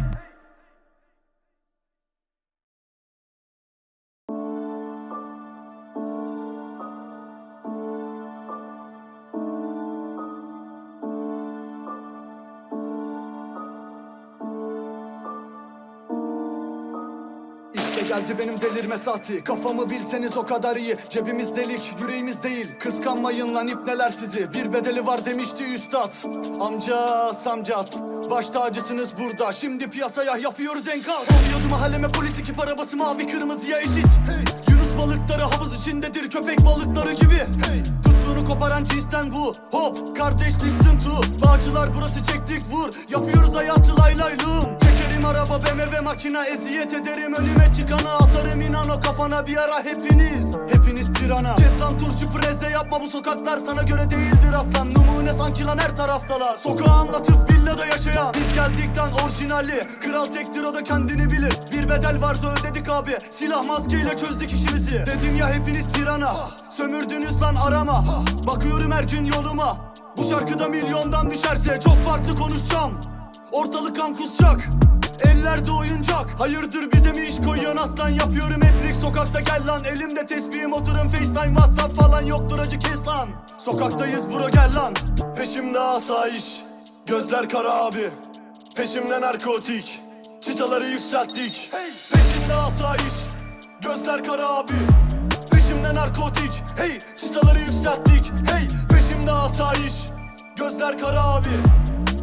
İşte geldi benim delirme saati. Kafamı bilseniz o kadar iyi. Cebimiz delik yüreğimiz değil. Kıskanmayın lan ipneler sizi. Bir bedeli var demişti üstad. Amcas amcas. Baş tacısınız burada. Şimdi piyasaya yapıyoruz enkaz. Oluyordu mahalleme polis ekip arabası mavi kırmızıya eşit. Hey. Yunus balıkları havuz içindedir köpek balıkları gibi. Hey. Tuttuğunu koparan cinsten bu. Hop kardeş listen to. Bağcılar burası çektik vur. Yapıyoruz hayatı lay lay lum Çekerim araba BMW makina Eziyet ederim. Önüme çıkana Atarım inan o kafana. Bir ara hepiniz Hepiniz pirana. Kes lan turşu preze yapma bu sokaklar sana göre değildir aslan. Numune sanki lan her taraftalar. Sokağı anlatıp villada yaşayan. Biz geldik lan orijinali. Kral tektir o da kendini bilir. Bir bedel varsa ödedik abi. Silah maskeyle çözdük işimizi. Dedim ya hepiniz pirana. Sömürdünüz lan arama. Bakıyorum her gün yoluma. Bu şarkıda milyondan düşerse Çok farklı konuşacağım. Ortalık kan kusacak Ellerde oyuncak. Hayırdır bize mi iş koyuyorsun aslan? Yapıyorum etrik. Sokakta gel lan. Elimde tesbihim oturun facetime whatsapp falan yoktur. Acı kes lan. Sokaktayız bro gel lan. Peşimde asayiş. Gözler kara abi. Peşimde narkotik. Çıtaları yükselttik. Peşimde asayiş. Gözler kara abi. Peşimde narkotik. Hey! Çıtaları yükselttik. Hey! Peşimde asayiş. Gözler kara abi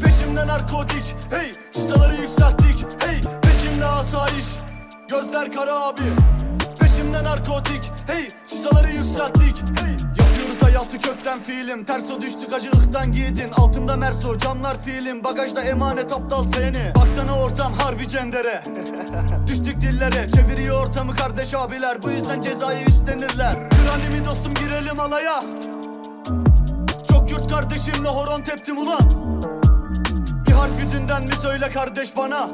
Peşimde narkotik. Hey çıtaları yükselttik. Hey peşimde asayiş. Gözler kara abi. Peşimde narkotik. Hey çıtaları yükselttik. Hey Yapıyoruz hayatı kökten fiilim. Terso düştük acı ıhtan giydin. Altımda merso camlar fiilim. Bagajda emanet aptal seni. Baksana ortam harbi cendere. Düştük dillere. Çeviriyor ortamı kardeş abiler. Bu yüzden cezayı üstlenirler. Kranimi dostum girelim alaya. Çok yurt kardeşimle horon teptim ulan Harf yüzünden mi söyle kardeş bana?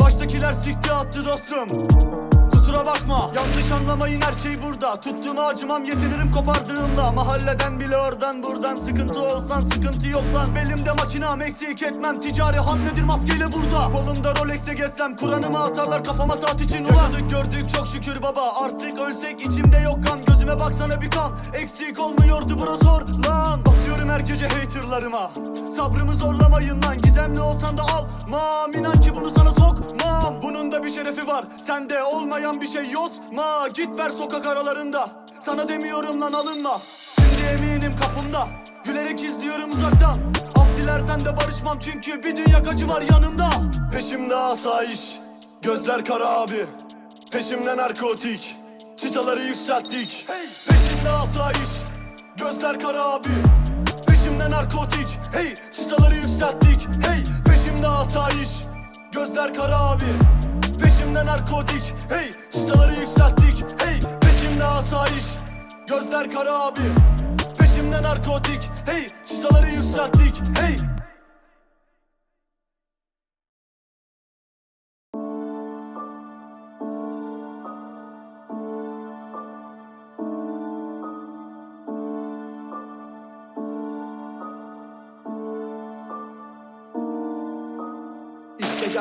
Baştakiler sikti attı dostum Kusura bakma. Yanlış anlamayın her şey burada. Tuttuğuma acımam yetinirim kopardığımda. Mahalleden bile oradan buradan Sıkıntı olsan sıkıntı yok lan. Belimde makinam eksik etmem. Ticari hamledir maskeyle burada. Kolumda Rolex'te gezsem Kur'an'ımı atarlar kafama saat için. Ulan! Yaşadık gördük çok şükür baba. Artık ölsek içimde yok kan. Gözüme baksana bir kan. Eksik olmuyordu bro sor lan. Basıyorum her gece haterlarıma. Sabrımı zorlamayın lan. Gizemli olsan da almam. İnan ki bunu sana sokmam. Bunun da bir şerefi var. Sende olmayan bir şey yozma Git ver sokak aralarında. Sana demiyorum lan alınma. Şimdi eminim kapımda. Gülerek izliyorum uzaktan. Af dilersen de barışmam çünkü bir dünya acı var yanımda. Peşimde asayiş Gözler kara abi. Peşimde narkotik Çıtaları yükselttik. Peşimde asayiş Gözler kara abi. Peşimde narkotik Hey! Çıtaları yükselttik. Hey! Peşimde asayiş Gözler kara abi Peşimde narkotik. Hey çıtaları yükselttik. Hey peşimde asayiş. Gözler kara abi. Peşimde narkotik. Hey çıtaları yükselttik. Hey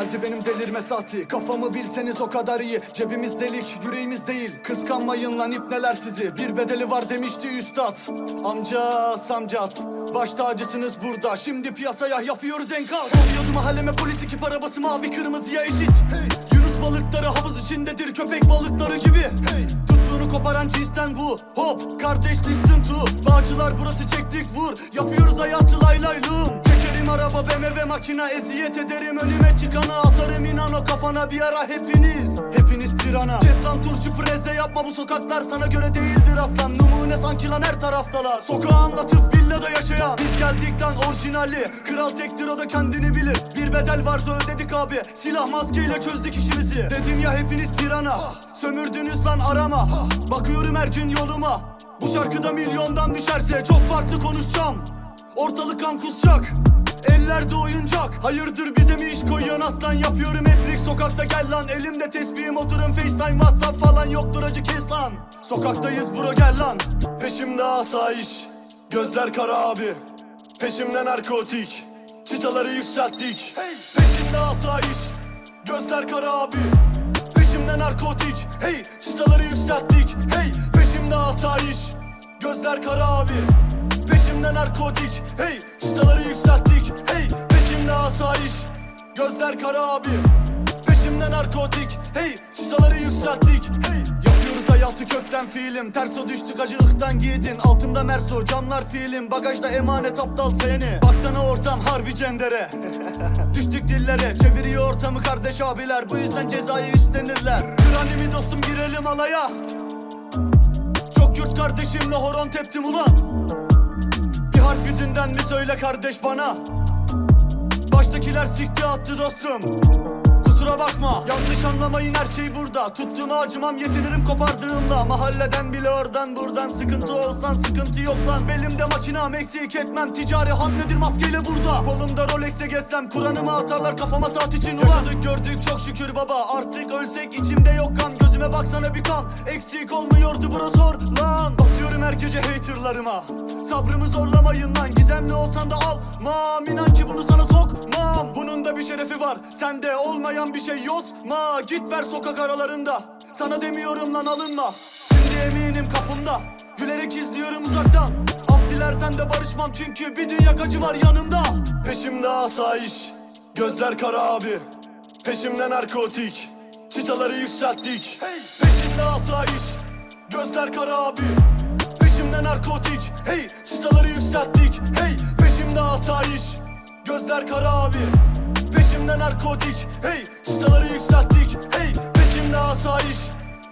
geldi benim delirme saati. Kafamı bilseniz o kadar iyi. Cebimiz delik yüreğimiz değil. Kıskanmayın lan ipneler sizi. Bir bedeli var demişti üstad. Amca samcas Baş tacısınız burada. Şimdi piyasaya yapıyoruz enkaz. Oluyordu mahalleme polis ekip arabası mavi kırmızıya eşit. Hey. Yunus balıkları havuz içindedir köpek balıkları gibi. Hey. Tuttuğunu koparan cinsten bu. Hop kardeş listen to. Bağcılar burası çektik vur. Yapıyoruz hayatı lay lay lum Çekerim araba BMW makina Eziyet ederim. Önüme çıkana Atarım inan o kafana bir ara hepiniz. Hepiniz pirana. Kes lan turşu preze yapma. Bu sokaklar sana göre değildir aslan. Numune sanki lan her taraftalar. Sokağı anlatıp villada yaşayan. Biz geldik lan orijinali. Kral tektir o da kendini bilir. Bir bedel vardı ödedik abi. Silah maskeyle çözdük işimizi. Dedim ya hepiniz pirana. Sömürdünüz lan arama. Bakıyorum her gün yoluma. Bu şarkıda milyondan düşerse Çok farklı konuşacağım. Ortalık kan kusacak Ellerde oyuncak. Hayırdır bize mi iş koyuyorsun aslan. Yapıyorum etrik sokakta gel lan. Elimde tesbihim. Oturun facetime whatsapp falan Yoktur. Acı kes lan. Sokaktayız bro gel lan. Peşimde asayiş. Gözler kara abi. Peşimde narkotik. Çıtaları yükselttik. Peşimde asayiş. Gözler kara abi. Peşimde narkotik. Hey! Çıtaları yükselttik. Hey! Peşimde asayiş. Gözler kara abi Peşimde narkotik Hey çıtaları yükselttik Hey peşimde asayiş Gözler kara abi. Peşimde narkotik Hey çıtaları yükselttik Hey. Yapıyoruz hayatı kökten fiilim Terso düştük acı ıhtan giydin Altımda merso camlar fiilim Bagajda emanet aptal seni. Baksana ortam harbi cendere. Düştük dillere Çeviriyor ortamı kardeş abiler. Bu yüzden cezayı üstlenirler. Kranimi dostum girelim alaya. Çok yurt kardeşimle horon teptim ulan Harf yüzünden mi söyle kardeş bana? Baştakiler sikti attı dostum. Kusura bakma Yanlış anlamayın her şey burada. Tuttuğuma acımam yetinirim kopardığımda. Mahalleden bile oradan buradan Sıkıntı olsan sıkıntı yok lan. Belimde makinam eksik etmem. Ticari hamledir maskeyle burada. Kolumda Rolex'te gezsem Kur'an'ımı atarlar kafama saat için ulan. Yaşadık gördük çok şükür baba. Artık ölsek içimde yok kan. Gözüme baksana bir kan. Eksik olmuyordu bro sor lan gece haterlarıma. Sabrımı zorlamayın lan Gizemli olsan da almam İnan ki bunu sana sokmam. Bunun da bir şerefi var Sende olmayan bir şey yozma Git ver sokak aralarında Sana demiyorum lan alınma. Şimdi eminim kapımda Gülerek izliyorum uzaktan. Af dilersen de barışmam çünkü bir dünya acı var yanımda. Peşimde asayiş Gözler kara abi. Peşimde narkotik Çıtaları yükselttik. Peşimde asayiş Gözler kara abi Peşimde narkotik. Hey çıtaları yükselttik. Hey peşimde asayiş. Gözler kara abi. Peşimde narkotik. Hey çıtaları yükselttik. Hey peşimde asayiş.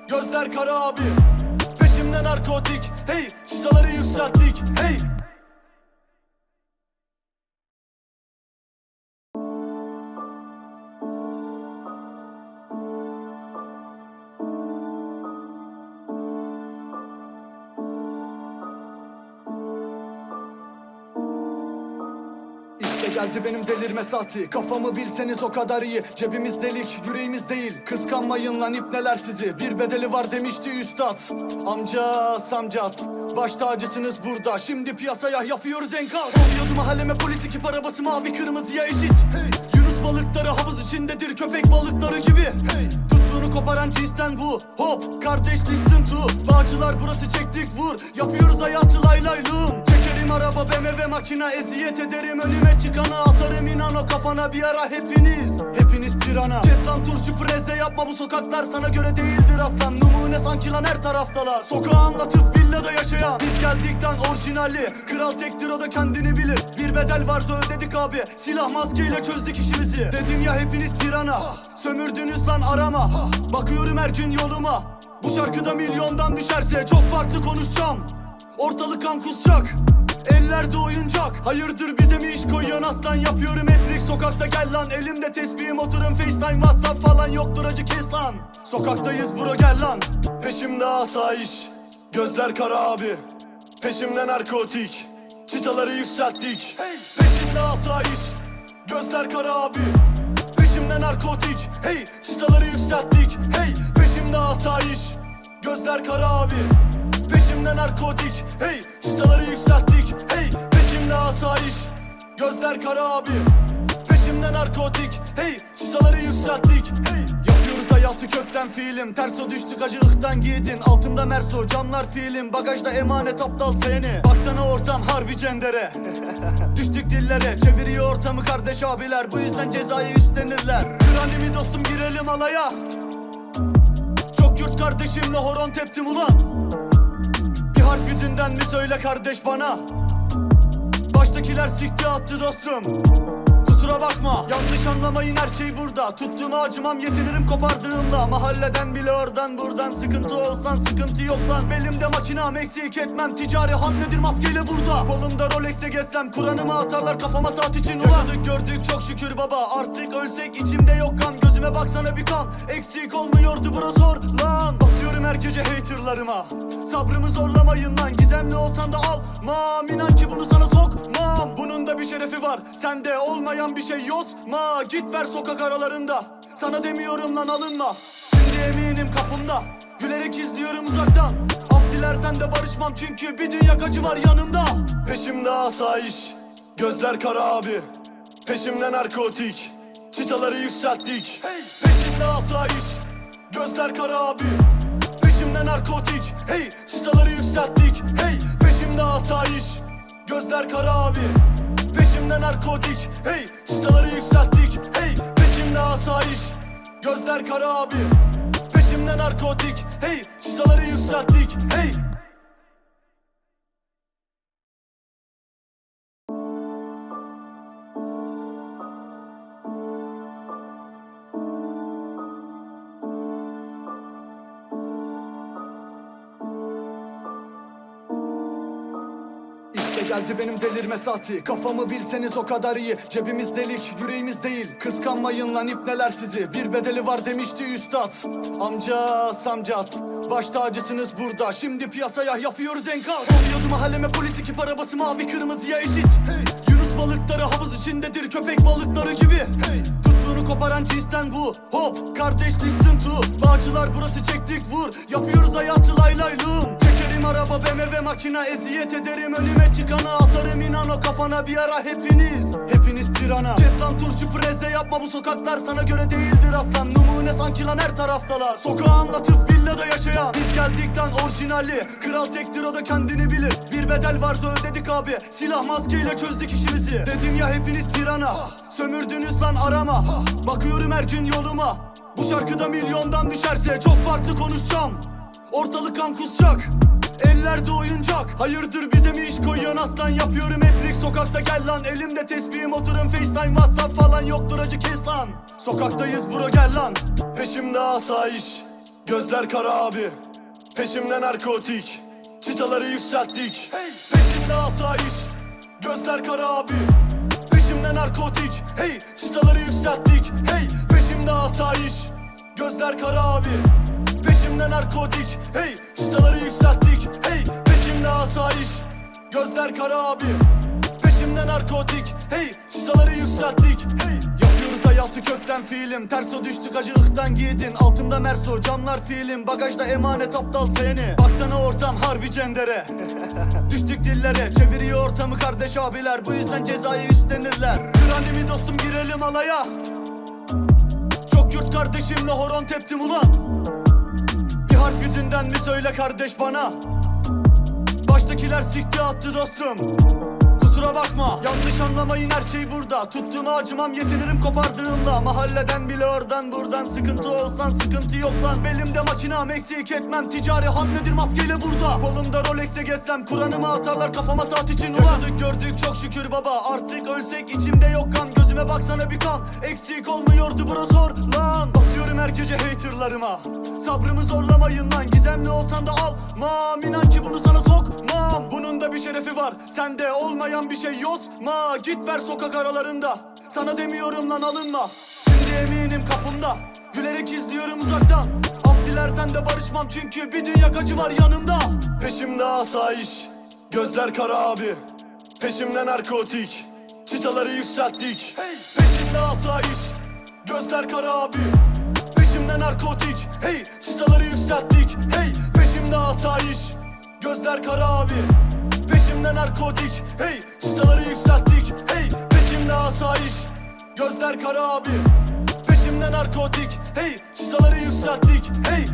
Gözler kara abi. Peşimde narkotik. Hey çıtaları yükselttik. Hey Geldi benim delirme saati Kafamı bilseniz o kadar iyi. Cebimiz delik yüreğimiz değil. Kıskanmayın lan ipneler sizi. Bir bedeli var demişti üstad. Amca samcas Baş tacısınız burada. Şimdi piyasaya yapıyoruz enkaz. Oluyordu mahalleme polis ekip arabası mavi kırmızıya eşit. Hey. Yunus balıkları havuz içindedir köpek balıkları gibi. Hey. Tuttuğunu koparan cinsten bu. Hop kardeş listen to. Bağcılar burası çektik vur. Yapıyoruz hayatı lay lay lum Çekerim araba BMW makina eziyet ederim. Önüme çıkana Atarım inan o kafana bir ara hepiniz. Hepiniz pirana. Kes lan turşu preze yapma bu sokaklar sana göre değildir aslan. Numune sanki lan her taraftalar. Sokağı anlatıp villada yaşayan. Biz geldik lan orijinali. Kral tektir o da kendini bilir. Bir bedel vardı ödedik abi. Silah maskeyle çözdük işimizi. Dedim ya hepiniz pirana. Sömürdünüz lan arama. Bakıyorum her gün yoluma. Bu şarkıda milyondan düşerse Çok farklı konuşacağım. Ortalık kan kusacak Ellerde oyuncak. Hayırdır bize mi iş koyuyorsun? Aslan Yapıyorum etrik sokakta. Gel lan Elimde tesbihim oturun facetime whatsapp falan Yoktur acı kes lan. Sokaktayız bro gel lan. Peşimde asayiş. Gözler kara abi. Peşimde narkotik. Çıtaları yükselttik. Peşimde asayiş. Gözler kara abi. Peşimde narkotik. Hey! Çıtaları yükselttik. Hey! Peşimde asayiş. Gözler kara abi Peşimde narkotik Hey çıtaları yükselttik Hey peşimde asayiş Gözler kara abi Peşimde narkotik Hey çıtaları yükselttik Hey. Yapıyoruz hayatı kökten fiilim Terso düştük acı ıhtan giydin Altımda merso camlar fiilim Bagajda emanet aptal seni. Baksana ortam harbi cendere. Düştük dillere Çeviriyor ortamı kardeş abiler. Bu yüzden cezayı üstlenirler. Kranimi dostum girelim alaya. Çok yurt kardeşimle horon teptim ulan harf yüzünden mi söyle kardeş bana? Baştakiler sikti attı dostum Kusura bakma. Yanlış anlamayın her şey burada. Tuttuğuma acımam yetinirim kopardığımda. Mahalleden bile oradan buradan Sıkıntı olsan sıkıntı yok lan. Belimde makinam eksik etmem. Ticari hamledir maskeyle burada. Kolumda Rolex'e gezsem Kur'an'ımı atarlar kafama saat için ulan. Yaşadık gördük çok şükür baba. Artık ölsek içimde yok kan. Gözüme baksana bir kan. Eksik olmuyordu bro sor lan. Basıyorum her gece haterlarıma. Sabrımı zorlamayın lan. Gizemli olsan da almam İnan ki bunu sana sokmam. Bunun da bir şerefi var. Sende olmayan bir şey yozma Git ver sokak aralarında. Sana demiyorum lan alınma. Şimdi eminim kapımda. Gülerek izliyorum uzaktan. Af dilersen de barışmam çünkü bir dünya acı var yanımda. Peşimde asayiş Gözler kara abi. Peşimde narkotik Çıtaları yükselttik. Peşimde asayiş Gözler kara abi. Peşimde narkotik Hey! Çıtaları yükselttik Hey! Peşimde asayiş Gözler kara abi. Peşimde narkotik Hey çıtaları yükselttik. Hey peşimde asayiş. Gözler kara abi. Peşimde narkotik. Hey çıtaları yükselttik. Hey geldi benim delirme saati. Kafamı bilseniz o kadar iyi. Cebimiz delik yüreğimiz değil. Kıskanmayın lan ipneler sizi. Bir bedeli var demişti üstad. Amca samcas Baş tacısınız burada. Şimdi piyasaya yapıyoruz enkaz. Oluyordu mahalleme polis ekip arabası mavi kırmızıya eşit. Hey. Yunus balıkları havuz içindedir köpek balıkları gibi. Hey. Tuttuğunu koparan cinsten bu. Hop kardeş listen to. Bağcılar burası çektik vur. Yapıyoruz hayatı lay lay lum Araba BMW makina eziyet ederim. Önüme çıkana Atarım inan o kafana bir ara hepiniz. Hepiniz pirana. Kes lan turşu preze yapma bu sokaklar sana göre değildir aslan. Numune sanki lan her taraftalar. Sokağı anlatıp villada yaşayan. Biz geldik lan orijinali. Kral tektir o da kendini bilir. Bir bedel vardı ödedik abi. Silah maskeyle çözdük işimizi. Dedim ya hepiniz pirana. Sömürdünüz lan arama. Bakıyorum her gün yoluma. Bu şarkıda milyondan düşerse Çok farklı konuşacağım. Ortalık kan kusacak Ellerde oyuncak. Hayırdır bize mi iş koyuyorsun aslan? Yapıyorum etrik. Sokakta gel lan. Elimde tesbihim. Oturun facetime whatsapp falan Yoktur. Acı kes lan. Sokaktayız bro gel lan. Peşimde asayiş. Gözler kara abi. Peşimde narkotik. Çıtaları yükselttik. Peşimde asayiş. Gözler kara abi. Peşimde narkotik. Hey! Çıtaları yükselttik. Hey! Peşimde asayiş. Gözler kara abi Peşimde narkotik. Hey çıtaları yükselttik. Hey peşimde asayiş. Gözler kara abi. Peşimde narkotik. Hey çıtaları yükselttik. Hey Yapıyoruz hayatı kökten fiilim. Terso düştük acı ıhtan giydin Altında merso camlar fiilim. Bagajda emanet aptal seni. Baksana ortam harbi cendere. Düştük dillere. Çeviriyor ortamı kardeş abiler. Bu yüzden cezayı üstlenirler. Kranimi dostum girelim alaya. Çok yurt kardeşimle horon teptim ulan Bir harf yüzünden mi söyle kardeş bana? Baştakiler sikti attı dostum. Kusura bakma yanlış anlamayın her şey burada. Tuttuğuma acımam yetinirim kopardığımla Mahalleden bile oradan buradan. Sıkıntı olsan sıkıntı yok lan. Belimde makinam eksik etmem. Ticari hamledir maskeyle burada. Kolumda Rolex'te gezsem Kur'an'ımı atarlar kafama saat için. Ulan! Yaşadık gördük çok şükür baba. Artık ölsek içimde yok kan. Gözüme baksana bir kan. Eksik olmuyordu bro sor lan. Basıyorum her gece haterlarıma. Sabrımı zorlamayın lan Gizemli olsan da almam İnan ki bunu sana sokmam. Bunun da bir şerefi var Sende olmayan bir şey yozma Git ver sokak aralarında Sana demiyorum lan alınma. Şimdi eminim kapımda Gülerek izliyorum uzaktan. Af dilersen de barışmam Çünkü bir dünya acı var yanımda. Peşimde asayiş Gözler kara abi. Peşimde narkotik Çıtaları yükselttik. Peşimde asayiş Gözler kara abi narkotik Hey çıtaları yükselttik Hey peşimde asayiş. Gözler kara abi Peşimde narkotik Hey çıtaları yükselttik Hey peşimde asayiş. Gözler kara abi Peşimde narkotik Hey çıtaları yükselttik Hey